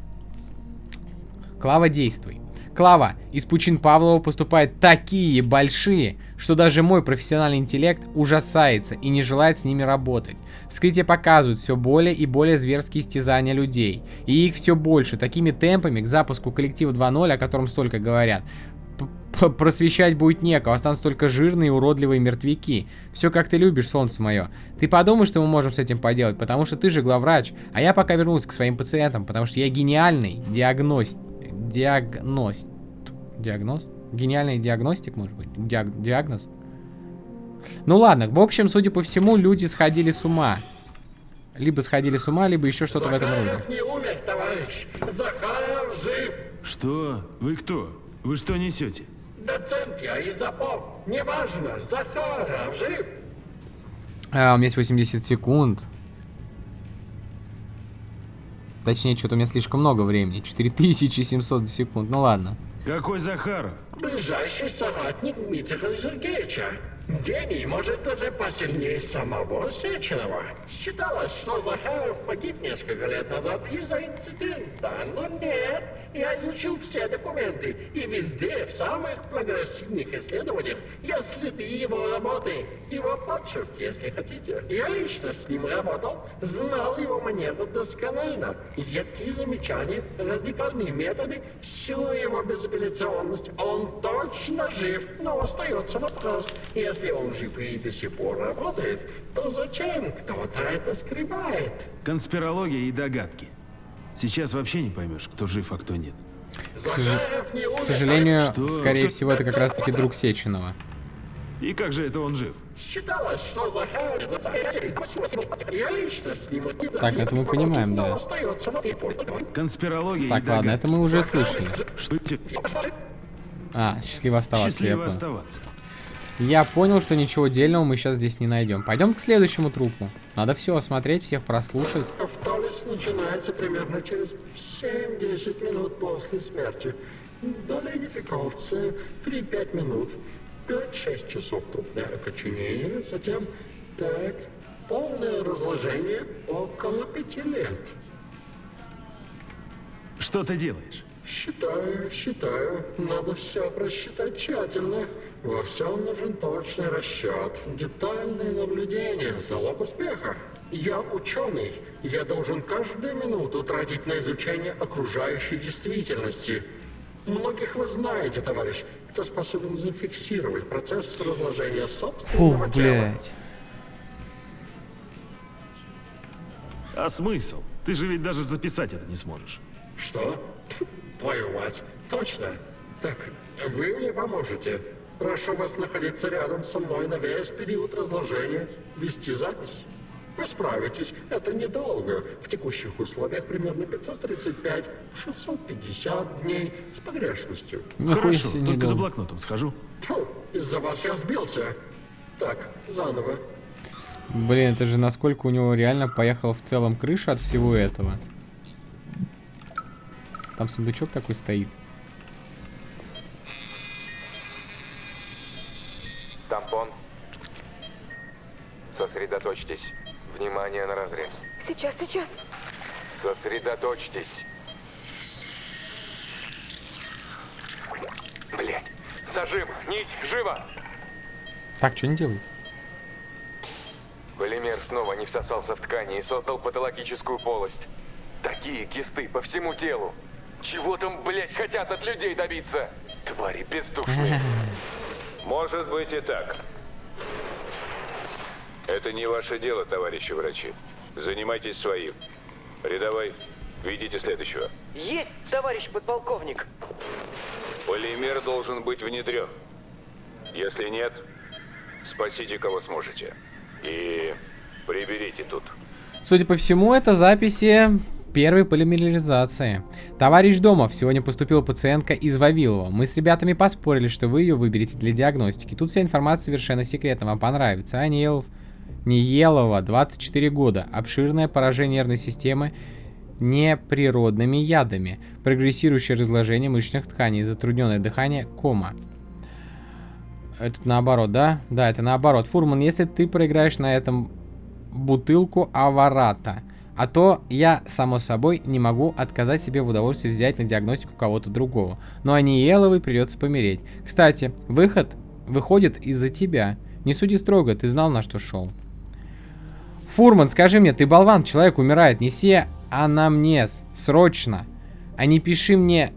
S1: Клава, действуй. Клава, из пучин Павлова поступают такие большие, что даже мой профессиональный интеллект ужасается и не желает с ними работать. Вскрытие показывают все более и более зверские истязания людей. И их все больше. Такими темпами к запуску коллектива 2.0, о котором столько говорят, просвещать будет некого, останутся только жирные и уродливые мертвяки. Все как ты любишь, солнце мое. Ты подумай, что мы можем с этим поделать, потому что ты же главврач, а я пока вернулась к своим пациентам, потому что я гениальный диагност... Диагност... Диагноз? Гениальный диагностик, может быть? Диаг... Диагноз? Ну ладно, в общем, судя по всему, люди сходили с ума. Либо сходили с ума, либо еще что-то в этом роде.
S7: не умер, товарищ. Захаров жив.
S2: Что? Вы кто? Вы что несете?
S7: Доцент я и запом. Неважно, Захаров жив.
S1: А, у меня есть 80 секунд. Точнее, что-то у меня слишком много времени. 4700 секунд. Ну ладно.
S2: Какой Захаров?
S7: Ближайший соратник Дмитрия Сергеевича. Гений, может, даже посильнее самого Сеченова. Считалось, что Захаров погиб несколько лет назад из-за инцидента, но нет. Я изучил все документы, и везде, в самых прогрессивных исследованиях, я следы его работы. Его почерк, если хотите. Я лично с ним работал, знал его манеру досконально. Едкие замечания, радикальные методы, всю его безапелляционность. Он точно жив, но остается вопрос, если если он жив и до сих пор работает, то зачем кто-то это скрывает?
S2: Конспирология и догадки. Сейчас вообще не поймешь, кто жив, а кто нет.
S7: Умер.
S1: К сожалению,
S2: Что?
S1: скорее
S2: Кто?
S1: всего, это как раз-таки друг Сеченова.
S2: И как же это он жив?
S7: Считалось, что ним...
S1: Так, это мы понимаем, да.
S2: Конспирология
S1: Так,
S2: и
S1: ладно, это мы уже слышали.
S2: Что те-
S1: А, счастливо оставаться,
S2: Счастливо оставаться.
S1: Я понял, что ничего дельного мы сейчас здесь не найдем. Пойдем к следующему трупу. Надо все осмотреть, всех прослушать.
S7: Автолиз начинается примерно через 7-10 минут после смерти. Доля идентификации 3-5 минут. 5-6 часов трупное окоченение, затем, так, полное разложение около 5 лет.
S2: Что ты делаешь?
S7: Считаю, считаю. Надо все просчитать тщательно. Во всем нужен точный расчет, детальное наблюдение, залог успеха. Я ученый. Я должен каждую минуту тратить на изучение окружающей действительности. Многих вы знаете, товарищ, кто способен зафиксировать процесс разложения собственного
S1: Фу,
S7: тела.
S1: блядь.
S2: А смысл? Ты же ведь даже записать это не сможешь.
S7: Что? Твою мать. Точно. Так, вы мне поможете. Прошу вас находиться рядом со мной на весь период разложения, вести запись. Вы справитесь, это недолго. В текущих условиях примерно 535-650 дней с погрешностью.
S1: Нихуя
S2: Хорошо, только за
S1: недолго.
S2: блокнотом схожу.
S7: Из-за вас я сбился. Так, заново.
S1: Блин, это же насколько у него реально поехала в целом крыша от всего этого. Там сундучок такой стоит.
S8: Тампон. Сосредоточьтесь. Внимание на разрез.
S9: Сейчас, сейчас.
S8: Сосредоточьтесь. Блять. Зажим. Нить. Живо.
S1: Так, что не делают?
S8: Полимер снова не всосался в ткани и создал патологическую полость. Такие кисты по всему телу. Чего там, блять, хотят от людей добиться? Твари бездушные. *laughs*
S5: Может быть и так. Это не ваше дело, товарищи врачи. Занимайтесь своим. Рядовой, видите следующего.
S6: Есть, товарищ подполковник.
S5: Полимер должен быть внедрен. Если нет, спасите кого сможете. И приберите тут.
S1: Судя по всему, это записи первой полимеризации. Товарищ Домов, сегодня поступила пациентка из Вавилова. Мы с ребятами поспорили, что вы ее выберете для диагностики. Тут вся информация совершенно секретна, вам понравится. Анилов, Ниелова, 24 года. Обширное поражение нервной системы неприродными ядами. Прогрессирующее разложение мышечных тканей, затрудненное дыхание, кома. Это наоборот, да? Да, это наоборот. Фурман, если ты проиграешь на этом бутылку аварата, а то я, само собой, не могу отказать себе в удовольствии взять на диагностику кого-то другого. Но Аниеловой придется помереть. Кстати, выход выходит из-за тебя. Не суди строго, ты знал, на что шел. Фурман, скажи мне, ты болван, человек умирает, неси анамнез, срочно. А не пиши мне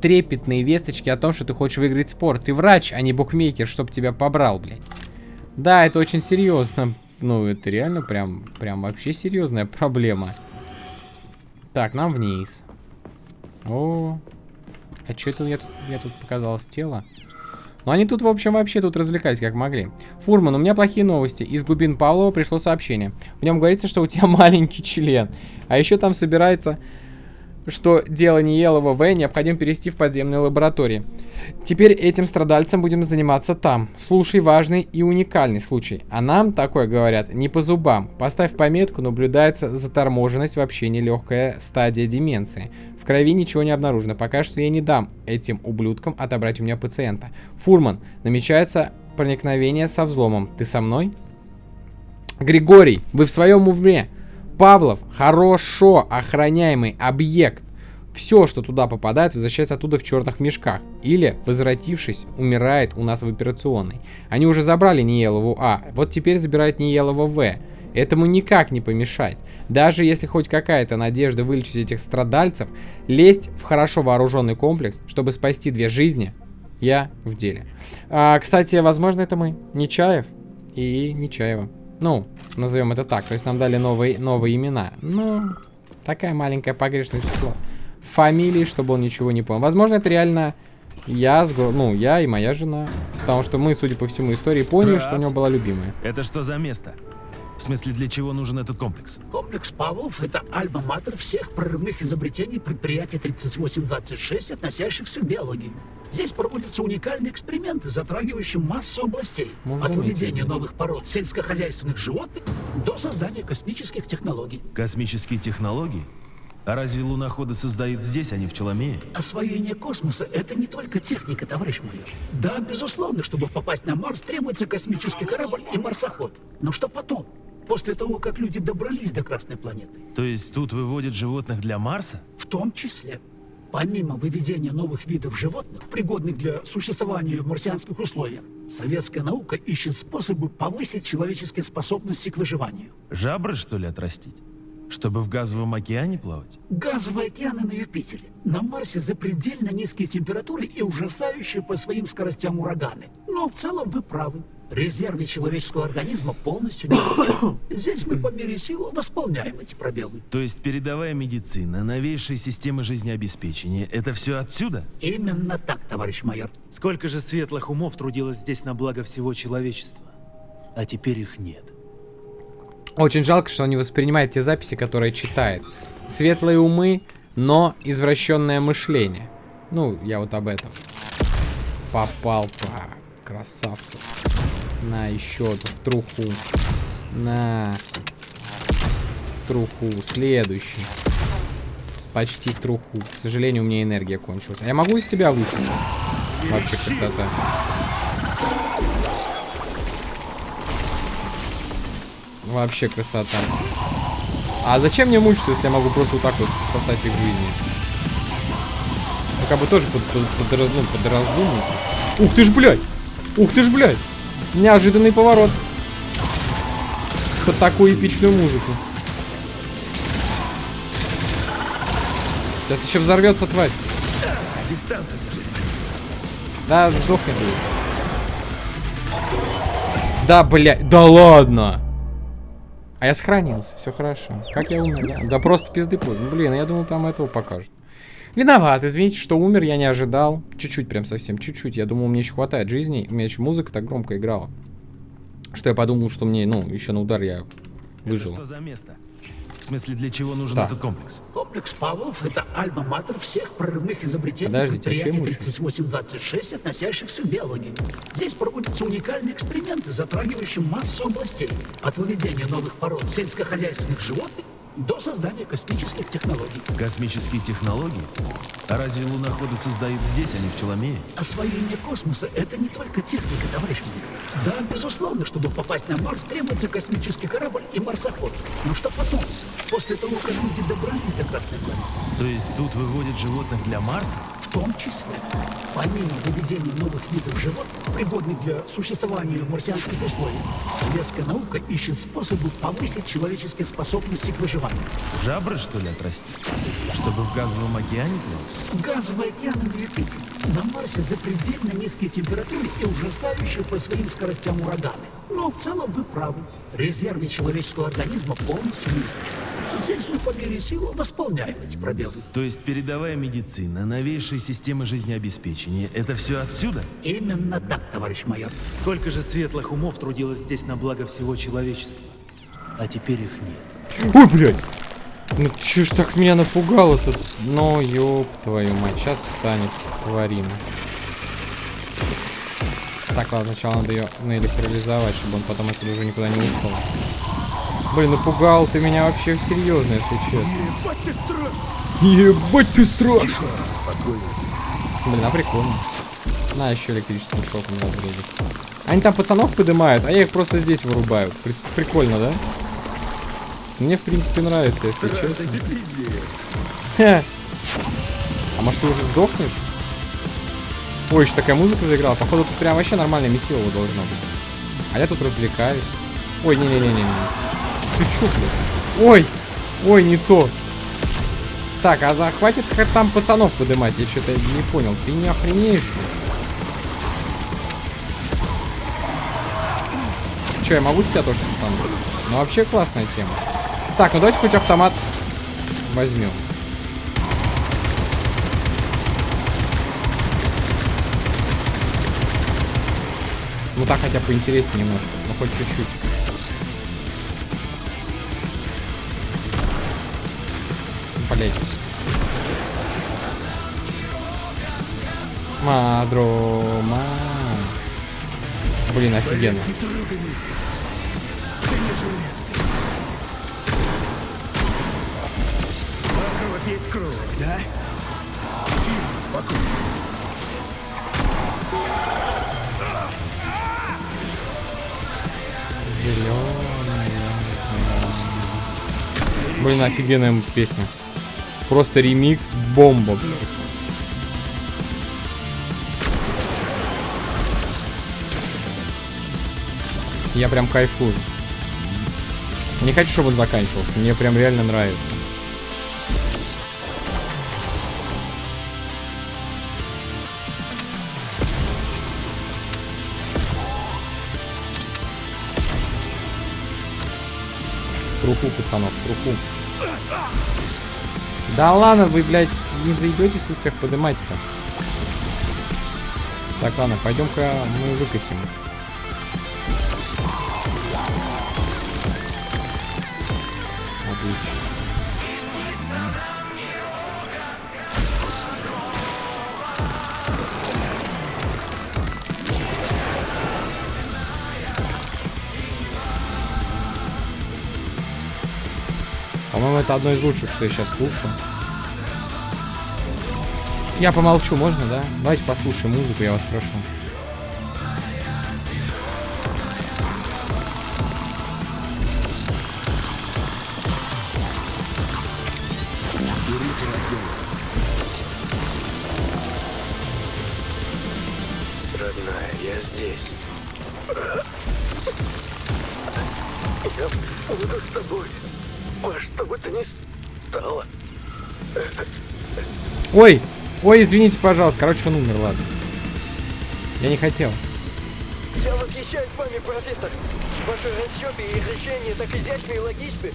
S1: трепетные весточки о том, что ты хочешь выиграть спор. Ты врач, а не букмекер, чтоб тебя побрал, блядь. Да, это очень серьезно. Ну, это реально прям, прям вообще серьезная проблема. Так, нам вниз. О, а что это я тут, я тут показалось тело? Ну, они тут, в общем, вообще тут развлекались как могли. Фурман, у меня плохие новости. Из глубин Павлова пришло сообщение. В нем говорится, что у тебя *laughs* маленький член. А еще там собирается что дело Ниелова В необходимо перевести в подземные лаборатории. Теперь этим страдальцам будем заниматься там. Слушай, важный и уникальный случай. А нам, такое говорят, не по зубам. Поставь пометку, наблюдается заторможенность, вообще нелегкая стадия деменции. В крови ничего не обнаружено. Пока что я не дам этим ублюдкам отобрать у меня пациента. Фурман, намечается проникновение со взломом. Ты со мной? Григорий, вы в своем уме? Павлов хорошо охраняемый объект. Все, что туда попадает, возвращается оттуда в черных мешках. Или, возвратившись, умирает у нас в операционной. Они уже забрали Ниелову А, вот теперь забирают Ниелова В. Этому никак не помешать. Даже если хоть какая-то надежда вылечить этих страдальцев, лезть в хорошо вооруженный комплекс, чтобы спасти две жизни, я в деле. А, кстати, возможно, это мы. Нечаев и Нечаева. Ну, назовем это так. То есть нам дали новые, новые имена. Ну, такая маленькая погрешность число. Фамилии, чтобы он ничего не понял. Возможно, это реально я, ну, я и моя жена. Потому что мы, судя по всему истории, поняли, Раз. что у него была любимая.
S2: Это что за место? В смысле, для чего нужен этот комплекс?
S3: Комплекс Павлов — это альма-матер всех прорывных изобретений предприятия 3826, относящихся к биологии. Здесь проводятся уникальные эксперименты, затрагивающие массу областей. Можно от выведения новых пород сельскохозяйственных животных до создания космических технологий.
S2: Космические технологии? А разве луноходы создают здесь, а не в Челомее?
S3: Освоение космоса — это не только техника, товарищ мой. Да, безусловно, чтобы попасть на Марс, требуется космический корабль и марсоход. Но что потом? После того, как люди добрались до Красной планеты.
S2: То есть тут выводят животных для Марса?
S3: В том числе. Помимо выведения новых видов животных, пригодных для существования в марсианских условиях, советская наука ищет способы повысить человеческие способности к выживанию.
S2: Жабры, что ли, отрастить? Чтобы в газовом океане плавать?
S3: Газовые океаны на Юпитере. На Марсе запредельно низкие температуры и ужасающие по своим скоростям ураганы. Но в целом вы правы. Резервы человеческого организма полностью не *coughs* Здесь мы по мере сил восполняем эти пробелы.
S2: То есть передовая медицина, новейшие системы жизнеобеспечения — это все отсюда?
S3: Именно так, товарищ майор.
S2: Сколько же светлых умов трудилось здесь на благо всего человечества? А теперь их нет.
S1: Очень жалко, что он не воспринимает те записи, которые читает. Светлые умы, но извращенное мышление. Ну, я вот об этом. Попал по красавцу. На, еще в труху. На. Труху. Следующий. Почти труху. К сожалению, у меня энергия кончилась. А я могу из тебя выстрелить? Вообще красота. Вообще красота. А зачем мне мучиться, если я могу просто вот так вот сосать их жизни? Ну, как бы тоже под, под, под, ну, под раздумать. Ух ты ж, блядь! Ух ты ж, блядь! Неожиданный поворот. Под такую эпичную музыку. Сейчас еще взорвется тварь.
S2: Дистанция
S1: Да, сдохни. Да, блядь. Да ладно. А я сохранился, все хорошо. Как я умер, да? Да просто пизды поздно. Ну, блин, я думал, там этого покажут. Виноват, извините, что умер, я не ожидал. Чуть-чуть, прям совсем, чуть-чуть. Я думал, мне еще хватает жизни. У меня еще музыка так громко играла. Что я подумал, что мне, ну, еще на удар я выжил.
S2: Это что за место? В смысле, для чего нужен
S1: Так.
S2: этот комплекс?
S3: Комплекс Павлов — это альма-матер всех прорывных изобретений
S1: Подождите, а
S3: предприятий
S1: чем учат?
S3: 3826, относящихся к биологии. Здесь проводятся уникальные эксперименты, затрагивающие массу областей. От выведения новых пород сельскохозяйственных животных до создания космических технологий.
S2: Космические технологии? А разве луноходы создают здесь, а не в Челомее?
S3: Освоение космоса — это не только техника, товарищ мой. Да, безусловно, чтобы попасть на Марс, требуется космический корабль и марсоход. Но что потом? После того, как люди добрались до Красной планеты?
S2: То есть тут выводят животных для Марса?
S3: В том числе, помимо выведения новых видов животных, пригодных для существования в марсианских условиях, советская наука ищет способы повысить человеческие способности к выживанию.
S2: Жабры, что ли, отрастить? Чтобы в газовом океане плавать?
S3: Не летите. На Марсе запредельно низкие температуры и ужасающие по своим скоростям ураганы. Но в целом вы правы. Резервы человеческого организма полностью не Здесь мы по мере сил восполняем эти пробелы.
S2: То есть передовая медицина, новейшие системы жизнеобеспечения — это все отсюда?
S3: Именно так, товарищ майор.
S9: Сколько же светлых умов трудилось здесь на благо всего человечества. А теперь их нет.
S1: Ой, блядь! Ну чё ж так меня напугало тут? Ну, ёб твою мать, сейчас встанет тварина. Так, ладно, сначала надо ее наэлектролизовать, чтобы он потом отсюда уже никуда не ушел. Блин, напугал ты меня вообще серьезно, если честно. Ебать ты страшный! Ебать ты страшный! Блин, а прикольно. На, еще электрическим шоком разрядит. Они там пацанов поднимают, а я их просто здесь вырубаю. При- Прикольно, да? Мне, в принципе, нравится, если честно. Хе. А может, ты уже сдохнешь? Ой, еще такая музыка заиграла. Походу, тут прям вообще нормальное месилово должно быть. А я тут развлекаюсь. Ой, не-не-не-не-не. Ты блядь? Ой! Ой, не то. Так, а да, хватит там пацанов поднимать, я что-то не понял. Ты не охренеешь? Че, я могу с тебя тоже сам? Ну, вообще классная тема. Так, ну давайте хоть автомат возьмем. Ну так хотя бы поинтереснее немножко. Ну хоть чуть-чуть. Блять. Мадрома. Блин, офигенно. Зелёная. Блин, офигенная песня. Просто ремикс бомба, блядь. Я прям кайфую. Не хочу, чтобы он заканчивался. Мне прям реально нравится. Труху, пацанов, труху. Да ладно, вы, блядь, не заебетесь тут всех поднимать-то. Так, ладно, пойдем-ка мы выкосим. Это одно из лучших, что я сейчас слушаю. Я помолчу, можно, да? Давайте послушаем музыку, я вас прошу. Ой! Извините, пожалуйста. Короче, он умер, ладно. Я не хотел.
S6: Я восхищаюсь вами, профессор. Ваши расчеты и решения так изящны и логичны.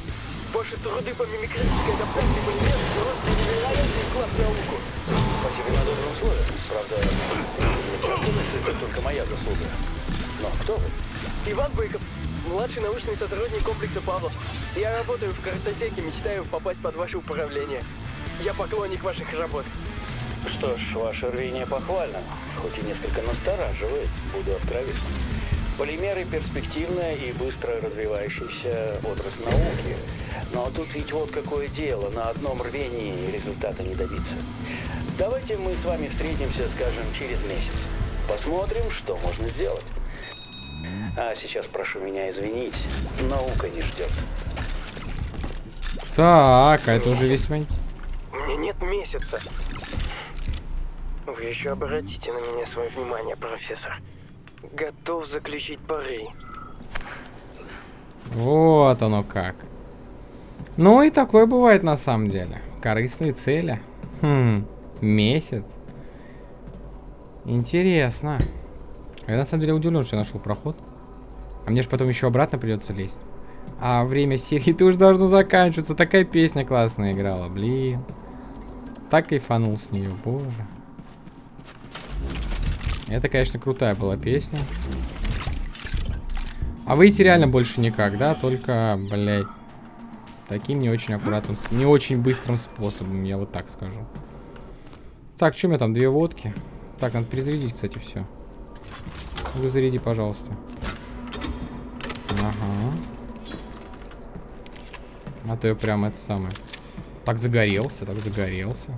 S6: Ваши труды по мимикрической адаптации полимеров просто невероятный вклад в науку. Спасибо на добром слове. Правда, это только моя заслуга. Но кто вы? Иван Быков. младший научный сотрудник комплекса Павлов. Я работаю в картотеке, мечтаю попасть под ваше управление. Я поклонник ваших работ.
S10: Что ж, ваше рвение похвально, хоть и несколько настораживает, буду откровенен. Полимеры – перспективная и быстро развивающаяся отрасль науки. Но тут ведь вот какое дело, на одном рвении результата не добиться. Давайте мы с вами встретимся, скажем, через месяц. Посмотрим, что можно сделать. А сейчас прошу меня извинить, наука не ждет.
S1: Так, а это уже весьма...
S6: У меня нет месяца. Вы еще обратите на меня свое внимание, профессор. Готов заключить пари.
S1: Вот оно как. Ну и такое бывает на самом деле. Корыстные цели. Хм, месяц. Интересно. Я на самом деле удивлен, что я нашел проход. А мне же потом еще обратно придется лезть. А время серии ты уже должно заканчиваться. Такая песня классная играла, блин. Так кайфанул с нее, боже. Это, конечно, крутая была песня. А выйти реально больше никак, да? Только, блядь, таким не очень аккуратным, не очень быстрым способом, я вот так скажу. Так, что у меня там? Две водки. Так, надо перезарядить, кстати, все. Вы заряди, пожалуйста. Ага. А то я прям это самое. Так загорелся, так загорелся.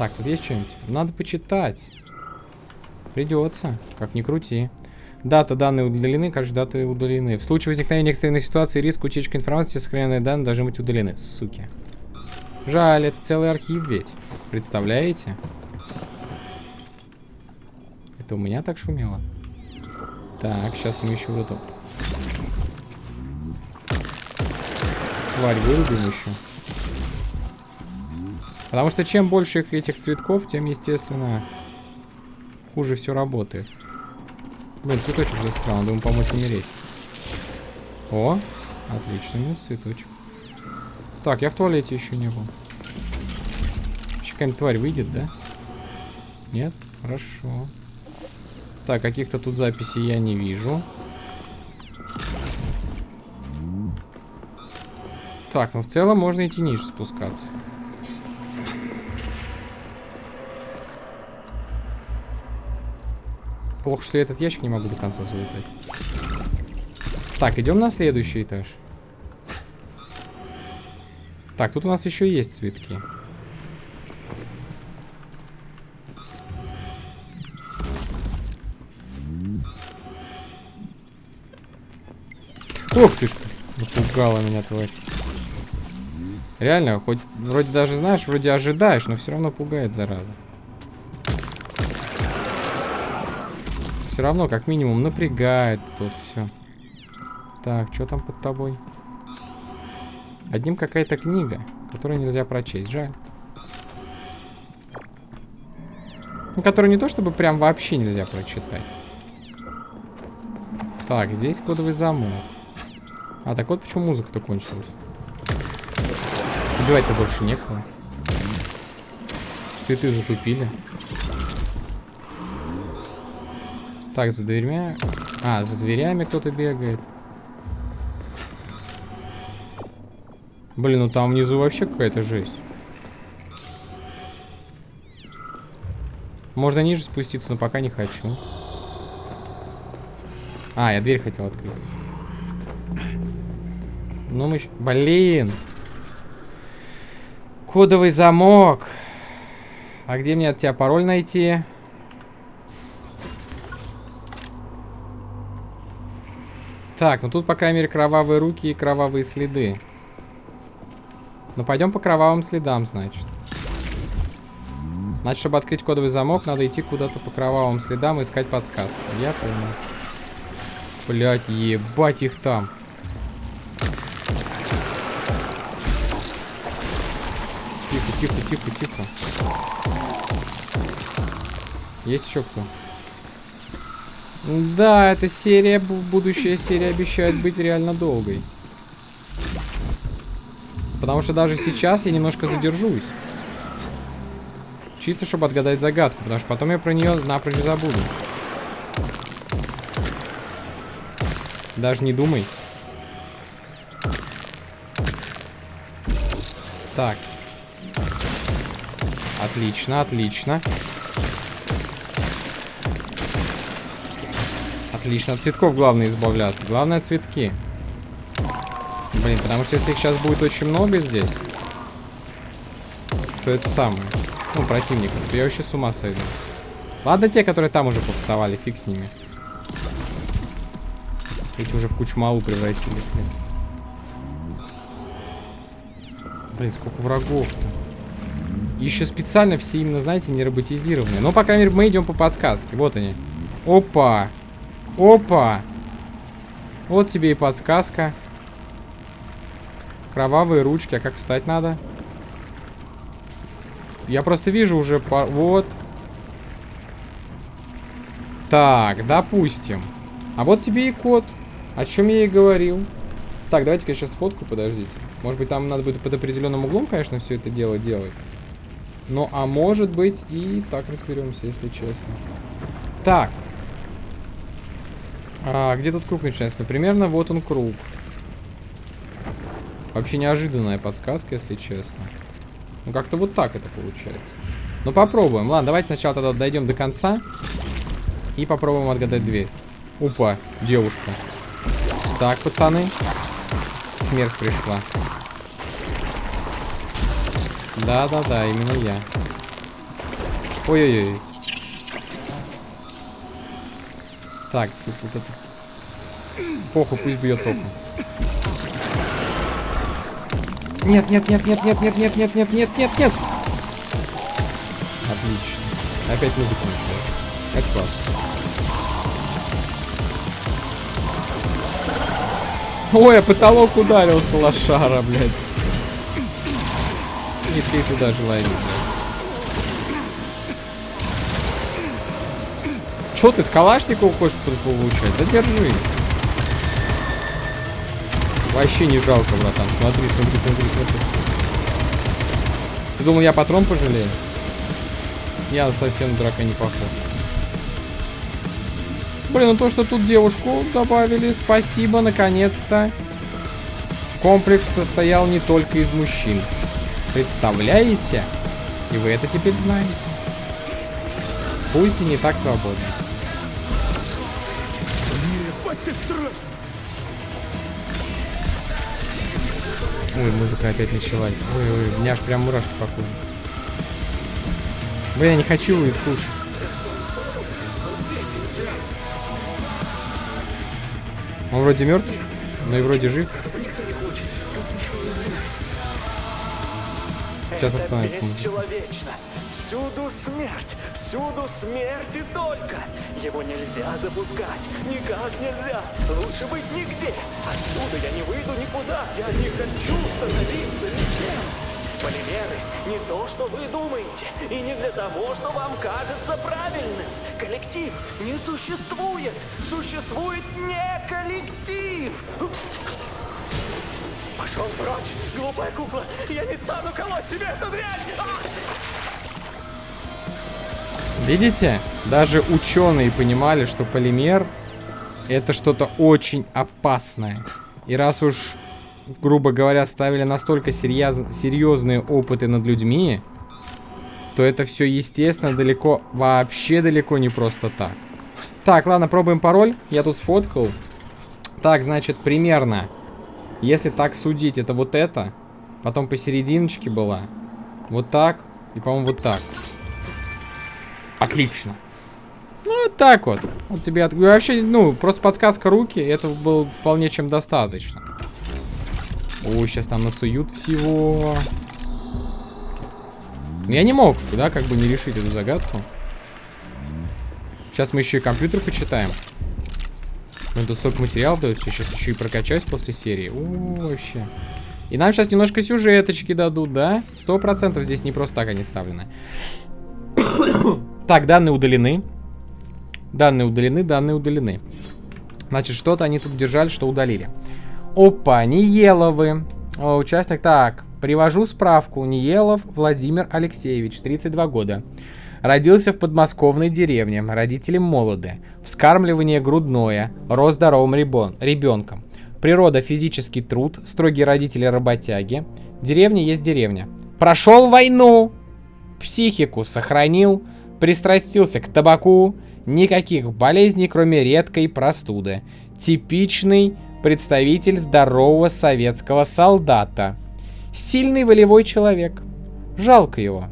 S1: Так, тут есть что-нибудь? Надо почитать. Придется, как ни крути. Дата данные удалены, каждые даты удалены. В случае возникновения экстренной ситуации риск утечки информации, сохраненные данные должны быть удалены. Суки. Жаль, это целый архив ведь. Представляете? Это у меня так шумело? Так, сейчас мы еще вот эту... Тварь вырубим еще. Потому что чем больше этих цветков, тем, естественно, хуже все работает. Блин, цветочек застрял, надо ему помочь умереть. О, отлично, минус цветочек. Так, я в туалете еще не был. Еще какая-нибудь тварь выйдет, да? Нет? Хорошо. Так, каких-то тут записей я не вижу. Так, ну в целом можно идти ниже спускаться. Плохо, что я этот ящик не могу до конца залутать. Так, идем на следующий этаж. Так, тут у нас еще есть цветки. Ух ты ж, напугала меня тварь. Реально, хоть вроде даже знаешь, вроде ожидаешь, но все равно пугает, зараза. Все равно, как минимум, напрягает тут все. Так, что там под тобой? Одним какая-то книга, которую нельзя прочесть. Жаль. Ну, которую не то, чтобы прям вообще нельзя прочитать. Так, здесь кодовый замок. А, так вот почему музыка-то кончилась. Убивать-то больше некого. Цветы затупили. Так, за дверьми... А, за дверями кто-то бегает. Блин, ну там внизу вообще какая-то жесть. Можно ниже спуститься, но пока не хочу. А, я дверь хотел открыть. Ну мы... Блин! Кодовый замок. А где мне от тебя пароль найти? Так, ну тут, по крайней мере, кровавые руки и кровавые следы. Ну, пойдем по кровавым следам, значит. Значит, чтобы открыть кодовый замок, надо идти куда-то по кровавым следам и искать подсказки. Я понял. Блять, ебать их там. Тихо, тихо, тихо, тихо. Есть еще кто? Да, эта серия, будущая серия обещает быть реально долгой. Потому что даже сейчас я немножко задержусь. Чисто, чтобы отгадать загадку, потому что потом я про нее напрочь забуду. Даже не думай. Так. Отлично, отлично. Отлично, от цветков главное избавляться. Главное цветки. Блин, потому что если их сейчас будет очень много здесь, то это самое. Ну, противников. Я вообще с ума сойду. Ладно, те, которые там уже повставали, фиг с ними. Эти уже в кучу малу превратились, блин. Блин, сколько врагов-то. Еще специально все именно, знаете, не роботизированные. Но, по крайней мере, мы идем по подсказке. Вот они. Опа! Опа! Вот тебе и подсказка. Кровавые ручки. А как встать надо? Я просто вижу уже... По... Вот. Так, допустим. А вот тебе и код. О чем я и говорил. Так, давайте-ка я сейчас фотку, подождите. Может быть, там надо будет под определенным углом, конечно, все это дело делать. Ну, а может быть и так разберемся, если честно. Так. А, где тут круг начинается? Ну, примерно вот он круг. Вообще неожиданная подсказка, если честно. Ну, как-то вот так это получается. Ну, попробуем. Ладно, давайте сначала тогда дойдем до конца. И попробуем отгадать дверь. Опа, девушка. Так, пацаны. Смерть пришла. Да-да-да, именно я. Ой-ой-ой. Так, тут вот это... Похуй, пусть бьет током. Нет, нет, нет, нет, нет, нет, нет, нет, нет, нет, нет, нет. Отлично. Опять музыку начинает. Это классно. Ой, а потолок ударился лошара, блядь. И ты туда желание, Чё ты с калашников хочешь получать? Да держи. Вообще не жалко, братан. Смотри, смотри, смотри, смотри. Ты думал, я патрон пожалею? Я совсем драка не похож. Блин, ну то, что тут девушку добавили, спасибо, наконец-то. Комплекс состоял не только из мужчин. Представляете? И вы это теперь знаете. Пусть и не так свободно. Ой, музыка опять началась. Ой, ой, у меня аж прям мурашки по коже. Блин, я не хочу их слушать. Он вроде мертв, но и вроде жив. Сейчас остановится.
S6: Человечно. Всюду смерть, всюду смерть и только. Его нельзя запускать, никак нельзя. Лучше быть нигде. Отсюда я не выйду никуда. Я не хочу становиться ничем. Полимеры не то, что вы думаете, и не для того, что вам кажется правильным. Коллектив не существует. Существует не коллектив. Пошел прочь, глупая кукла. Я не стану колоть себе эту дрянь. А!
S1: Видите? Даже ученые понимали, что полимер это что-то очень опасное. И раз уж, грубо говоря, ставили настолько серьез... серьезные опыты над людьми, то это все, естественно, далеко, вообще далеко не просто так. Так, ладно, пробуем пароль. Я тут сфоткал. Так, значит, примерно, если так судить, это вот это. Потом посерединочке была. Вот так. И, по-моему, вот так. Отлично. Ну, вот так вот. Вот тебе от... Вообще, ну, просто подсказка руки. Это было вполне чем достаточно. Ой, сейчас там насуют всего. Но я не мог, да, как бы не решить эту загадку. Сейчас мы еще и компьютер почитаем. Ну, тут столько материалов дают. Сейчас еще и прокачаюсь после серии. О, вообще. И нам сейчас немножко сюжеточки дадут, да? Сто процентов здесь не просто так они вставлены. Так, данные удалены. Данные удалены, данные удалены. Значит, что-то они тут держали, что удалили. Опа, Ниеловы. О, участник, так, привожу справку. Ниелов Владимир Алексеевич, 32 года. Родился в подмосковной деревне, родители молоды. Вскармливание грудное, рос здоровым ребон, ребенком. Природа, физический труд, строгие родители работяги. Деревня есть деревня. Прошел войну! Психику сохранил, пристрастился к табаку. Никаких болезней, кроме редкой простуды. Типичный представитель здорового советского солдата. Сильный волевой человек. Жалко его.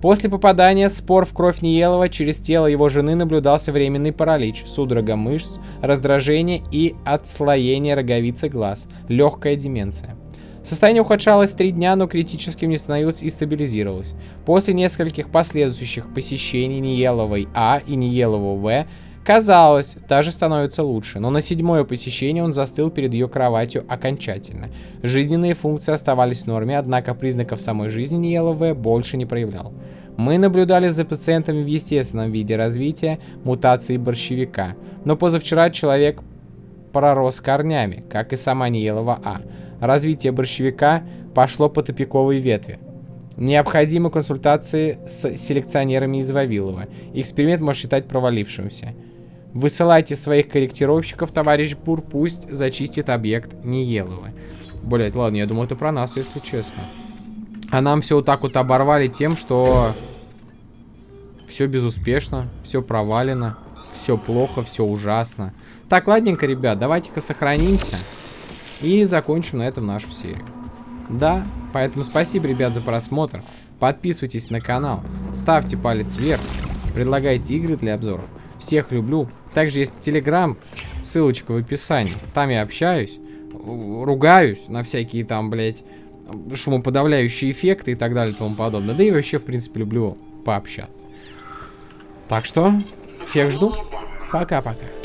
S1: После попадания спор в кровь Ниелова через тело его жены наблюдался временный паралич, судорога мышц, раздражение и отслоение роговицы глаз, легкая деменция. Состояние ухудшалось три дня, но критическим не становилось и стабилизировалось. После нескольких последующих посещений Ниеловой А и Ниелова В Казалось, даже становится лучше, но на седьмое посещение он застыл перед ее кроватью окончательно. Жизненные функции оставались в норме, однако признаков самой жизни Ниелова больше не проявлял. Мы наблюдали за пациентами в естественном виде развития мутации борщевика, но позавчера человек пророс корнями, как и сама Ниелова А. Развитие борщевика пошло по тупиковой ветви. Необходимы консультации с селекционерами из Вавилова. Эксперимент может считать провалившимся. Высылайте своих корректировщиков, товарищ Бур, пусть зачистит объект Ниелова. Блять, ладно, я думаю, это про нас, если честно. А нам все вот так вот оборвали тем, что все безуспешно, все провалено, все плохо, все ужасно. Так, ладненько, ребят, давайте-ка сохранимся и закончим на этом нашу серию. Да, поэтому спасибо, ребят, за просмотр. Подписывайтесь на канал, ставьте палец вверх, предлагайте игры для обзоров. Всех люблю. Также есть Телеграм, ссылочка в описании. Там я общаюсь, ругаюсь на всякие там, блядь, шумоподавляющие эффекты и так далее и тому подобное. Да и вообще, в принципе, люблю пообщаться. Так что, всех жду. Пока-пока.